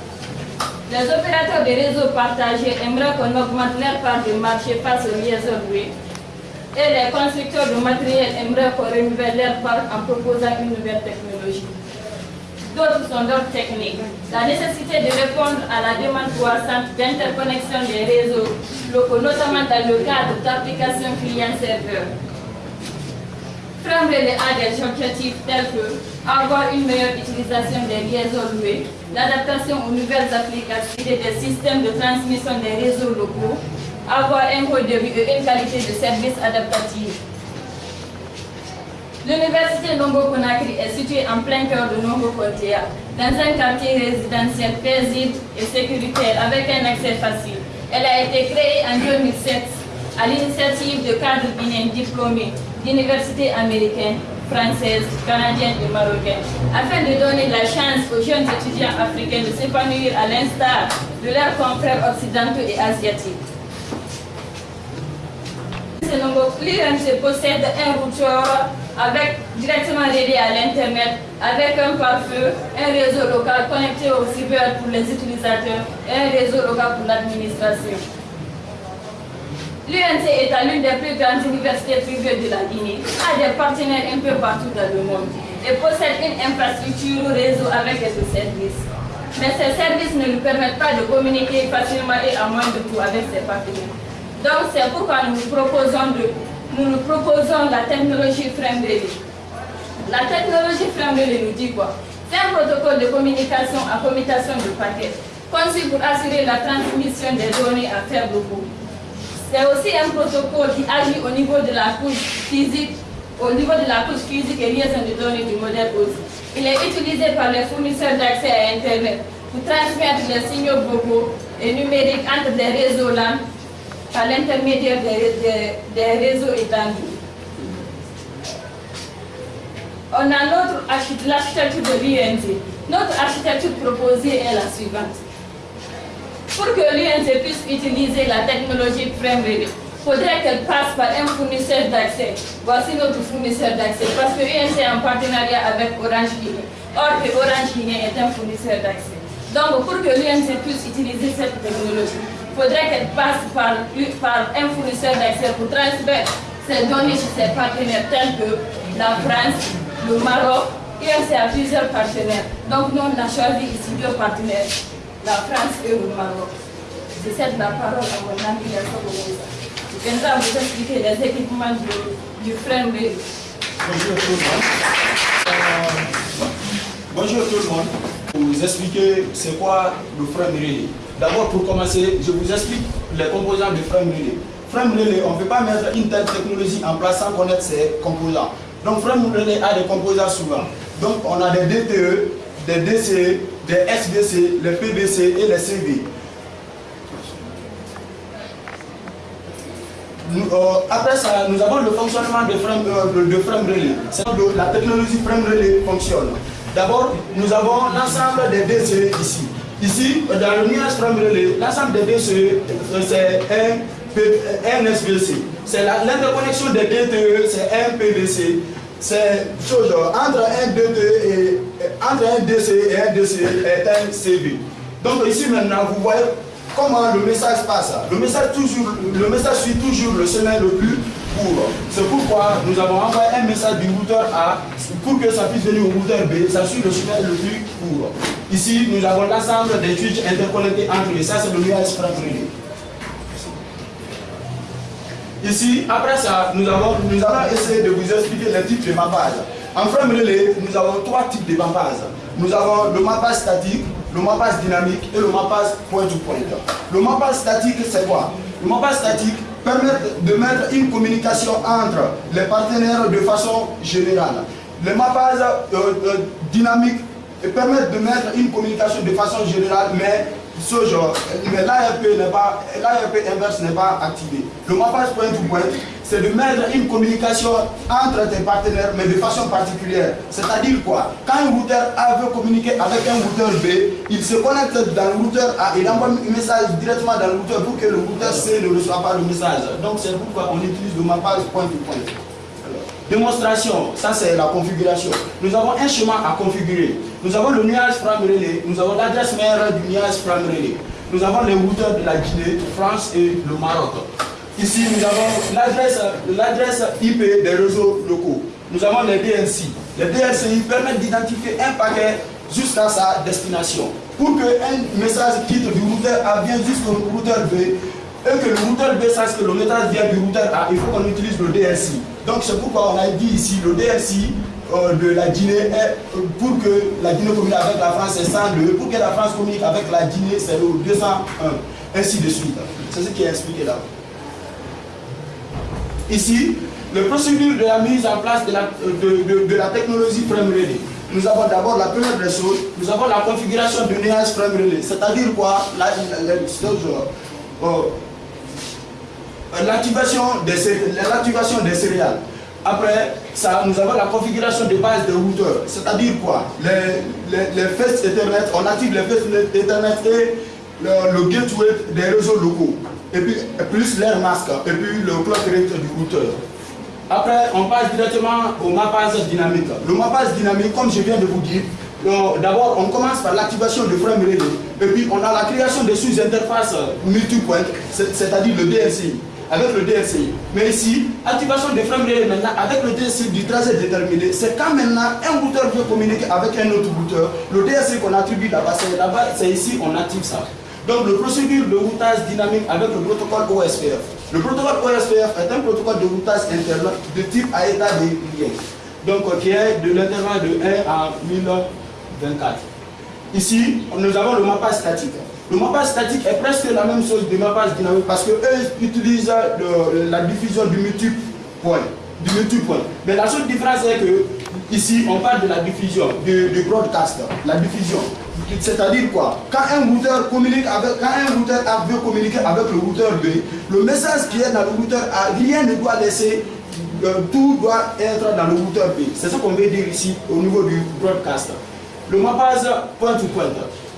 Les opérateurs de réseaux partagés aimeraient qu'on augmente leur part du marché face aux liaisons web. Et les constructeurs de matériel aimeraient qu'on renouvelle leur part en proposant une nouvelle technologie. D'autres sont d'ordre technique. La nécessité de répondre à la demande croissante d'interconnexion des réseaux locaux, notamment dans le cadre d'applications client-serveur. Frame a des objectifs tels que avoir une meilleure utilisation des liaisons louées, l'adaptation aux nouvelles applications des systèmes de transmission des réseaux locaux, avoir un haut de vue et une qualité de service adaptative. L'université Nongo Conakry est située en plein cœur de Nongo Kotea, dans un quartier résidentiel paisible et sécuritaire avec un accès facile. Elle a été créée en 2007 à l'initiative de cadres guinéens diplômés d'universités américaines, françaises, canadiennes et marocaines, afin de donner la chance aux jeunes étudiants africains de s'épanouir à l'instar de leurs confrères occidentaux et asiatiques. L'INC possède un routeur avec, directement relié à l'Internet, avec un pare-feu, un réseau local connecté au cyber pour les utilisateurs et un réseau local pour l'administration. L'UNC est l'une des plus grandes universités privées de la Guinée, a des partenaires un peu partout dans le monde et possède une infrastructure réseau avec des services. Mais ces services ne lui permettent pas de communiquer facilement et à moins de tout avec ses partenaires. Donc c'est pourquoi nous proposons, de, nous nous proposons la technologie Frame La technologie Frame nous dit quoi? C'est un protocole de communication à commutation de paquets, conçu pour assurer la transmission des données à faible coût. C'est aussi un protocole qui agit au niveau de la couche physique, au niveau de la couche physique et liaison de données du modèle OSI. Il est utilisé par les fournisseurs d'accès à Internet pour transmettre les signaux vocaux et numériques entre des réseaux LAN par l'intermédiaire des, réseaux étendus. On a l'architecture de l'INT. Notre architecture proposée est la suivante. Pour que l'INT puisse utiliser la technologie FrameReady, il faudrait qu'elle passe par un fournisseur d'accès. Voici notre fournisseur d'accès, parce que l'INT est en partenariat avec Orange Guinée. Or Orange Guinée est un fournisseur d'accès. Donc pour que l'INT puisse utiliser cette technologie, faudrait qu'elle passe par, un fournisseur d'accès pour transmettre ses données chez ses partenaires tels que la France, le Maroc, et a plusieurs partenaires. Donc nous, on a choisi ici deux partenaires, la France et le Maroc. Je cède la parole à mon ami Yassou Je viendrai vous expliquer les équipements du, du Bonjour tout le monde. Euh, bonjour tout le monde. Vous expliquer c'est quoi le frame D'abord, pour commencer, je vous explique les composants de Frame Relay. Frame Relay, on ne peut pas mettre une telle technologie en place sans connaître ses composants. Donc Frame Relay a des composants souvent. Donc on a des DTE, des DCE, des SDC, les PBC et les CV. Euh, après ça, nous avons le fonctionnement de frame, euh, de, frame relay. La technologie frame relay fonctionne. D'abord, nous avons l'ensemble des DCE ici. Ici, dans le nuage relais, l'ensemble des deux, c'est un, SVC. C'est l'interconnexion des DTE, c'est un PVC. C'est chose entre un DTE et entre un DC et un DC est un CV. Donc ici maintenant, vous voyez comment le message passe. Le message, toujours, le message suit toujours le chemin le plus C'est pourquoi nous avons envoyé un message du routeur A pour que ça puisse venir au routeur B, ça suit le chemin le plus court. Ici, nous avons l'ensemble des switches interconnectés entre eux. Ça, c'est le nuage frame Ici, après ça, nous avons, nous allons essayer de vous expliquer les types de mappage. En frame relais, nous avons trois types de mappage. Nous avons le mappage statique, le mappage dynamique et le mappage point to point. Le mappage statique, c'est quoi? Le mappage statique permet de mettre une communication entre les partenaires de façon générale. Le mappage euh, euh, dynamique permet de mettre une communication de façon générale, mais ce genre, mais l'ARP n'est pas, inverse n'est pas activé. Le mappage point to point, c'est de mettre une communication entre tes partenaires, mais de façon particulière. C'est-à-dire quoi? Quand un routeur A veut communiquer avec un routeur B, il se connecte dans le routeur A, il envoie un message directement dans le routeur pour que le routeur C ne reçoive pas le message. Donc c'est pourquoi on utilise le mappage point to point. Démonstration, ça c'est la configuration. Nous avons un chemin à configurer. Nous avons le nuage frame relais, nous avons l'adresse mère du nuage frame relais. Nous avons les routeurs de la Guinée, France et le Maroc. Ici, nous avons l'adresse IP des réseaux locaux. Nous avons les DNC. Les DNCI permettent d'identifier un paquet jusqu'à sa destination. Pour qu'un message quitte du routeur A vienne jusqu'au routeur B et que le routeur B sache que le message vient du routeur A, il faut qu'on utilise le DLC. Donc c'est pourquoi on a dit ici le DLC euh, de la Guinée est, euh, pour que la Guinée communique avec la France c'est 102, pour que la France communique avec la Guinée c'est le 201, ainsi de suite. C'est ce qui est expliqué là. Ici, le procédure de la mise en place de la, la technologie frame relay. Nous avons d'abord la première des choses, nous avons la configuration du nuage frame relay, c'est-à-dire quoi? La, l'activation des, des céréales. Après nous avons la configuration de base de routeur, c'est-à-dire quoi? Les, les, Ethernet, on active les faces Ethernet et le, gateway des réseaux locaux, et puis plus l'air masque, et puis le clock rate du routeur. Après, on passe directement au mappage dynamique. Le mappage dynamique, comme je viens de vous dire, d'abord on commence par l'activation de frame relay, et puis on a la création de sous-interfaces multipoint, c'est-à-dire le DLCI avec le DLCI. Mais ici, activation des frames relais maintenant avec le DLCI du trajet déterminé, c'est quand maintenant un routeur veut communiquer avec un autre routeur, le DLCI qu'on attribue là-bas, c'est là-bas, c'est ici, on active ça. Donc le procédure de routage dynamique avec le protocole OSPF. Le protocole OSPF est un protocole de routage interne de type à état de lien. Donc qui est de l'intervalle de 1 à 1024. Ici, nous avons le mappage statique. Le mappage statique est presque la même chose du mappage dynamique parce qu'eux utilisent la diffusion du multiple point. Du point. Mais la seule différence est que ici on parle de la diffusion, du, du broadcast, la diffusion. C'est-à-dire quoi? Quand un routeur communique avec, quand un routeur A veut communiquer avec le routeur B, le message qui est dans le routeur A, rien ne doit laisser, euh, tout doit être dans le routeur B. C'est ce qu'on veut dire ici au niveau du broadcast. Le mappage point to point.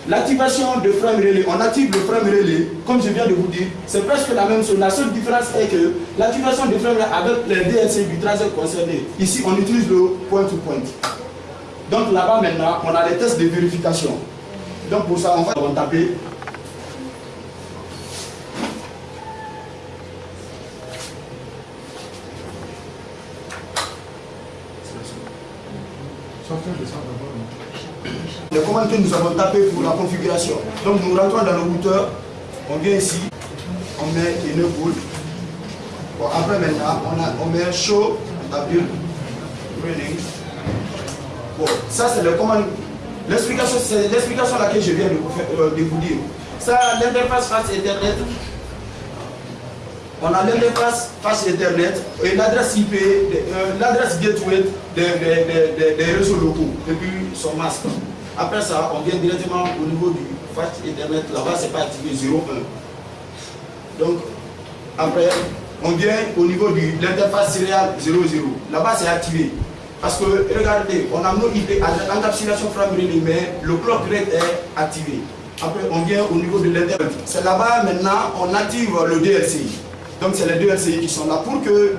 L'activation de frame relais, on active le frame relais, comme je viens de vous dire, c'est presque la même chose. La seule différence est que l'activation de frame relais avec les DLC du trajet concerné, ici on utilise le point to point. Donc là-bas maintenant, on a les tests de vérification. Donc pour ça, on va on taper. Les commandes que nous avons tapées pour la configuration. Donc nous rentrons dans le routeur, on vient ici, on met une boule. Bon, après maintenant, on, a, on met show, build, running. Bon, ça c'est le commande. L'explication, c'est l'explication laquelle je viens de vous, faire, euh, de vous dire. Ça, l'interface face Internet. On a l'interface face Internet et l'adresse IP, euh, l'adresse gateway des, des, des, des, réseaux locaux et puis son masque. Après ça, on vient directement au niveau du face Internet. Là-bas, c'est pas activé 01. Donc, après, on vient au niveau de l'interface céréale 00. Là-bas, c'est activé. Parce que, regardez, on a nos IP encapsulation frame relay, mais le clock rate est activé. Après, on vient au niveau de l'internet. C'est là-bas, maintenant, on active le DLCI. Donc, c'est les DLCI qui sont là pour que,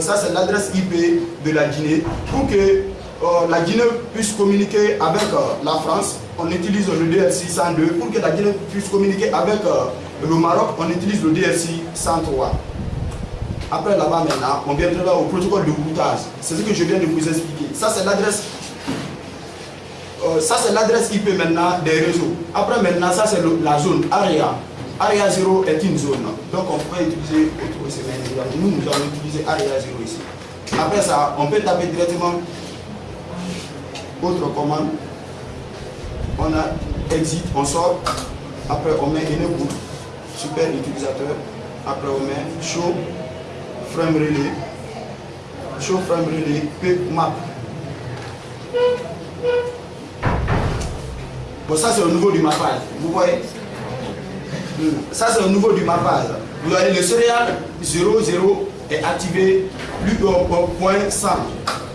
ça c'est l'adresse IP de la Guinée, pour que euh, la Guinée puisse communiquer avec euh, la France, on utilise le DLCI 102. Pour que la Guinée puisse communiquer avec euh, le Maroc, on utilise le DLCI 103. Après là-bas maintenant, on viendra au protocole de routage. C'est ce que je viens de vous expliquer. Ça c'est l'adresse. Euh, ça c'est l'adresse IP maintenant des réseaux. Après maintenant, ça c'est la zone ARIA. ARIA 0 est une zone. Donc on peut utiliser autre. Nous, nous allons utiliser ARIA 0 ici. Après ça, on peut taper directement autre commande. On a exit, on sort. Après on met une boucle. Super utilisateur. Après on met show frame relay, show frame relay, pick map. Bon, ça c'est au niveau du mappage, vous voyez? Ça c'est au niveau du mappage. Vous voyez le céréal 00 est activé plus au point 100,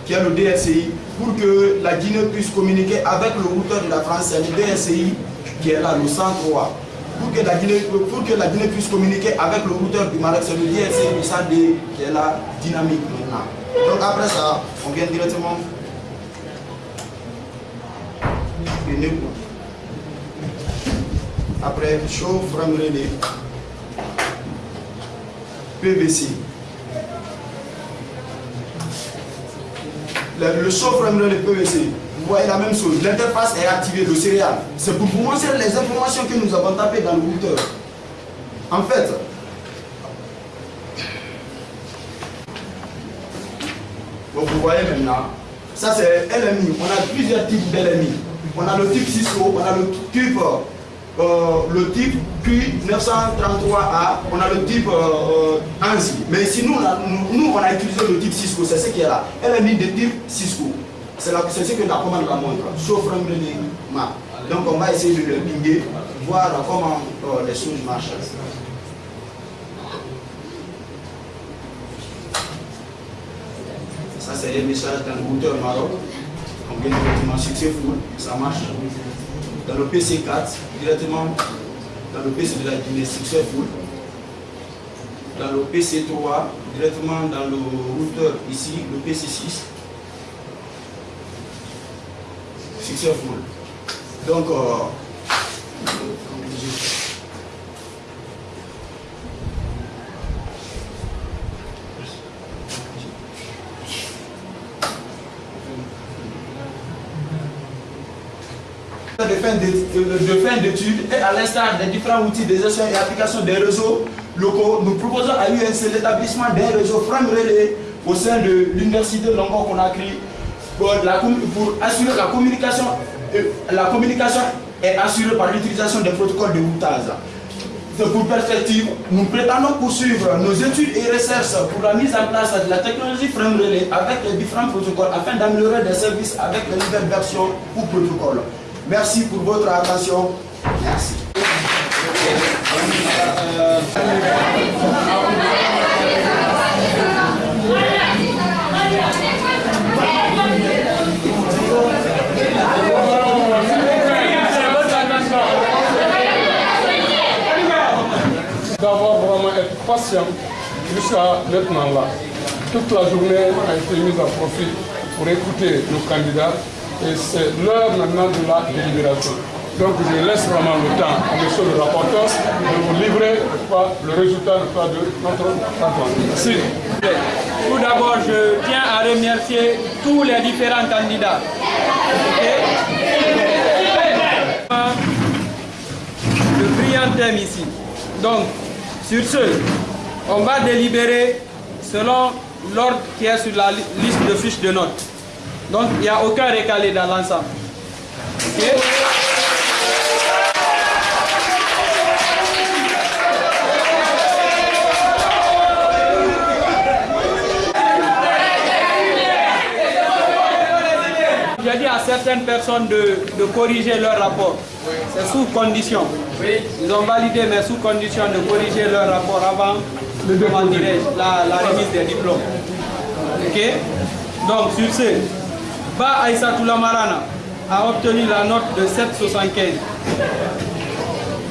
qui est le DSCI, pour que la Guinée puisse communiquer avec le routeur de la France, c'est le DSCI qui est là, le 103 pour que, la Guinée, pour que la puisse communiquer avec le routeur du Maroc, c'est le du SAD qui est la dynamique maintenant. Donc après ça, on vient directement Après, show frame. PVC. Le, le relay PVC, vous voyez la même chose. L'interface est activée, le céréal. C'est pour vous montrer les informations que nous avons tapées dans le routeur. En fait, donc vous voyez maintenant, ça c'est LMI. On a plusieurs types d'LMI. On a le type Cisco, on a le type, euh, le type Q933A, on a le type euh, ANSI. Mais ici, nous nous, on a utilisé le type Cisco, c'est ce qui est là. LMI de type Cisco. C'est ce que la commande la montre, sauf map. Donc on va essayer de le pinguer, voir comment euh, les choses marchent. Ça c'est les messages dans le routeur Maroc. On vient directement successful, ça marche. Dans le PC4, directement dans le PC de la dîner successful. Dans le PC3, directement dans le routeur ici, le PC6. Successful. Donc, euh, de fin d'études et à l'instar des différents outils de gestion et application des réseaux locaux, nous proposons à l'UNC l'établissement d'un réseau frame relais au sein de l'université de Conakry pour, assurer la communication. La communication est assurée par l'utilisation des protocoles de routage. Pour perspective, nous prétendons poursuivre nos études et recherches pour la mise en place de la technologie frame relais avec les différents protocoles afin d'améliorer les services avec les nouvelles versions ou protocoles. Merci pour votre attention. Merci. D'avoir vraiment être jusqu'à maintenant là. Toute la journée a été mise à profit pour écouter nos candidats et c'est l'heure maintenant de la délibération. Donc je laisse vraiment le temps à monsieur le rapporteur de vous livrer le résultat de notre rapport. Merci. Tout d'abord, je tiens à remercier tous les différents candidats. Le brillant thème ici. Donc, sur ce, on va délibérer selon l'ordre qui est sur la liste de fiches de notes. Donc, il n'y a aucun récalé dans l'ensemble. J'ai dit à certaines personnes de, de corriger leur rapport. C'est sous condition. Ils ont validé, mais sous condition de corriger leur rapport avant comment la, la remise des diplômes. Ok? Donc, sur ce, Ba Aïssatou Lamarana a obtenu la note de 7,75.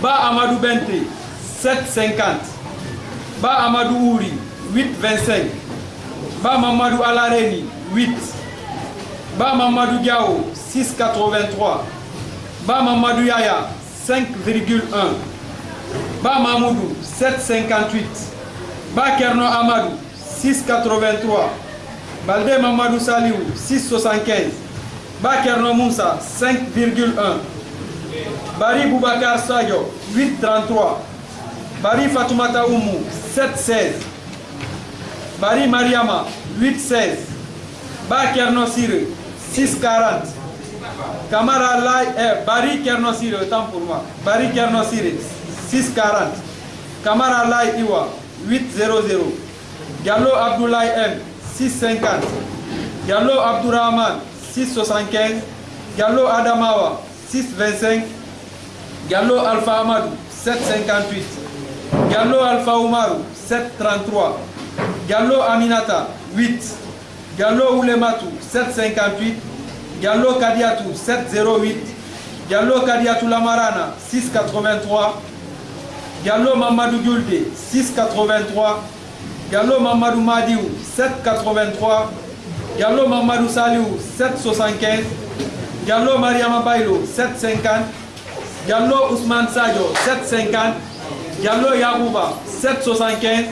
Ba Amadou Bentri, 7,50. Ba Amadou Ouri, 8,25. Ba Mamadou Alareni, 8. Ba Mamadou Diao, 6,83. Ba Mamadou Yaya, 5,1. Ba Mamoudou, 7,58. Ba Kerno Amadou, 6,83. Balde Mamadou Saliou, 6,75. Bakerno Moussa, 5,1. Bari Boubacar Sadio, 8,33. Bari Fatoumata Oumou, 7,16. Bari Mariama, 8,16. Bakerno Sire, 6,40. Kamara Lai, eh, Bari Kerno Sire, autant pour moi. Bari Kerno Sire, 6,40. Kamara Lai Iwa, 8,00. Gallo Abdoulaye M, 6,50. Gallo Abdourahman, 6,75. Gallo Adamawa, 6,25. Gallo Alpha Amadou, 7,58. Gallo Alpha Oumarou, 7,33. Gallo Aminata, 8. Gallo Oulematou, 7,58. Gallo Kadiatou, 7,08. Gallo Kadiatou Lamarana, 6,83. Gallo Mamadou Gulde, 6,83. Gallo Mamadou Madiou, 7,83. Gallo Mamadou Saliou, 7,75. Gallo Mariama Bailo, 7,50. Gallo Ousmane Sadio, 7,50. Gallo Yabouba, 7,75.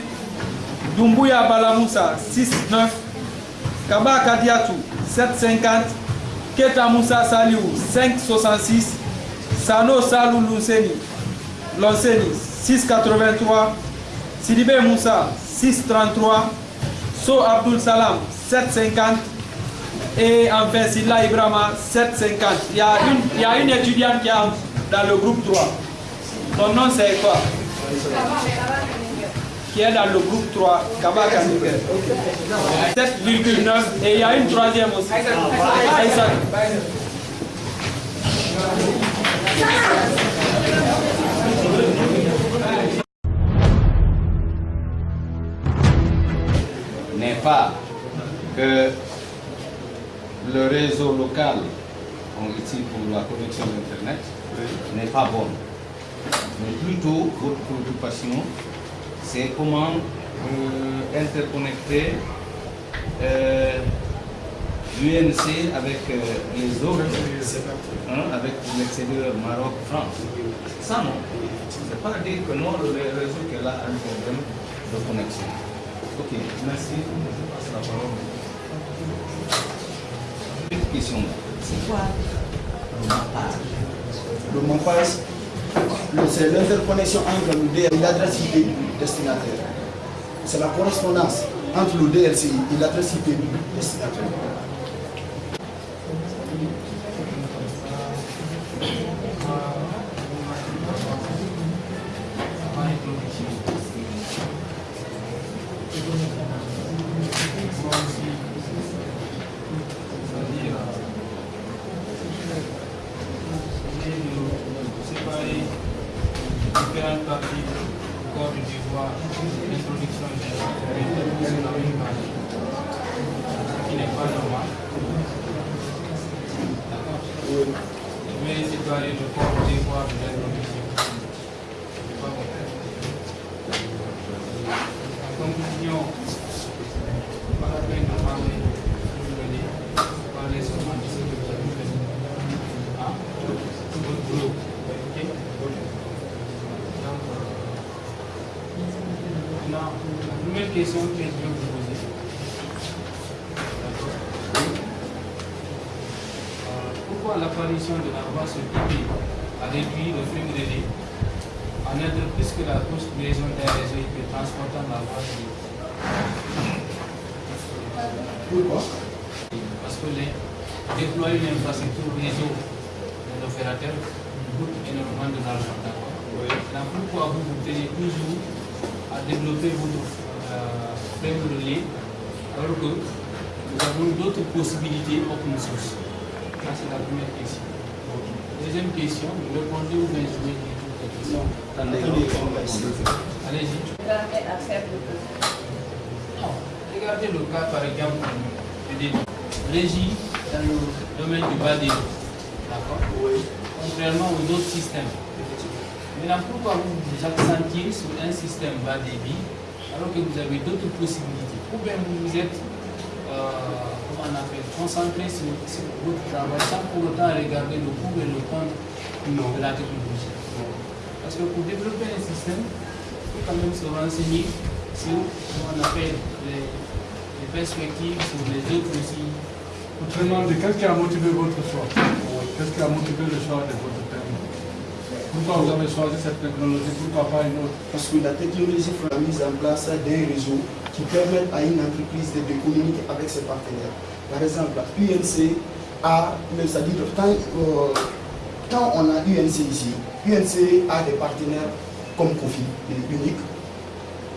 Doumbouya Balamoussa, 6,9. Kaba Kadiatou, 7,50. Keta Moussa Saliou 566, Sano Salou Lonseni, Lonseni 683, Sidibé Moussa 633, So Abdul Salam 750 et enfin Silla Ibrahima 750. Il y, a une, il y a une étudiante qui est dans le groupe 3. Son nom c'est quoi? Qui est dans le groupe 3, Kabaka Nikel. 7,9 et il y a une troisième aussi. Aïssa. n'est pas que le réseau local, on ici pour la connexion Internet, n'est pas bon. Mais plutôt, votre préoccupation, c'est comment euh, interconnecter euh, l'UNC avec euh, les autres, hein, avec l'extérieur Maroc, France. Ça non. C'est pas dire que non, le réseau qui est là a un problème de connexion. Ok, merci. Je passe la parole. Une question. C'est quoi? Le mappage, le- c'est l'interconnexion entre le et l'adresse IP destinataire. C'est la correspondance entre le et l'adresse IP destinataire. séparer différentes parties du corps du devoir, l'introduction des sur la même page, ce qui n'est pas normal. D'accord Je vais séparer le corps du devoir de l'introduction. C'est pas bon. En conclusion, pas la peine de parler, je le dis, parler seulement de ce que vous avez fait. Hein? Tout votre boulot. Ok? Donc, euh, Maintenant, question que je vais vous poser. Euh, pourquoi l'apparition de la voie sur a réduit le flux de données en être plus que la construction d'un réseau IP transportant la voie sur Pourquoi? Parce que les, déployer une infrastructure réseau de l'opérateur coûte énormément de l'argent. pourquoi vous vous tenez toujours à développer votre alors que nous avons d'autres possibilités open source Ça c'est la première question. Deuxième question, vous répondez ou bien je vais dire toutes les questions Allez-y. Non. Regardez le cas par exemple de régie dans le domaine du bas débit. D'accord Contrairement aux autres systèmes. Maintenant, pourquoi vous vous accentiez sur un système bas débit alors que vous avez d'autres possibilités Ou bien vous êtes, euh, comment on appelle, concentré sur, sur votre travail sans pour autant regarder le pour et le contre de la technologie. Parce que pour développer un système, il faut quand même se renseigner sur, comment on appelle, les, les perspectives, sur les autres aussi. Autrement dit, qu'est-ce qui a motivé votre choix? Qu'est-ce qui a motivé le choix de votre Pourquoi vous avez choisi cette technologie? Pourquoi pas une autre? Parce que la technologie la mise en place d'un réseau qui permet à une entreprise de, communiquer avec ses partenaires. Par exemple, UNC a, c'est-à-dire quand, euh, quand on a UNC ici, UNC a des partenaires comme Kofi, unique.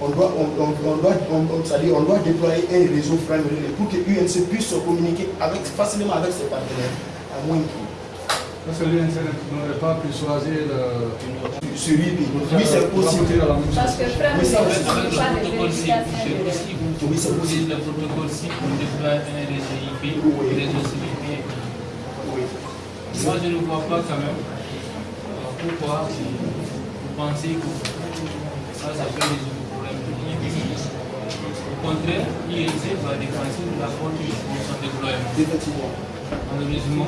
On doit, on, on- on doit, on- doit déployer un réseau frame pour que UNC puisse se communiquer avec, facilement avec ses partenaires. Parce que l'UNC n'aurait pas pu choisir le... Celui qui, oui, c'est possible. Parce que Mais ça, avec c'est- le protocole cible, c'est possible. Vous utilisez le protocole cible pour déployer un réseau IP, un réseau CIP. Moi, je ne vois pas quand même euh, pourquoi? Vous vous pensez que ça, ça peut résoudre le problème de l'IP. Au contraire, l'INC va dépenser de la forte pour son déploiement. Effectivement. Malheureusement,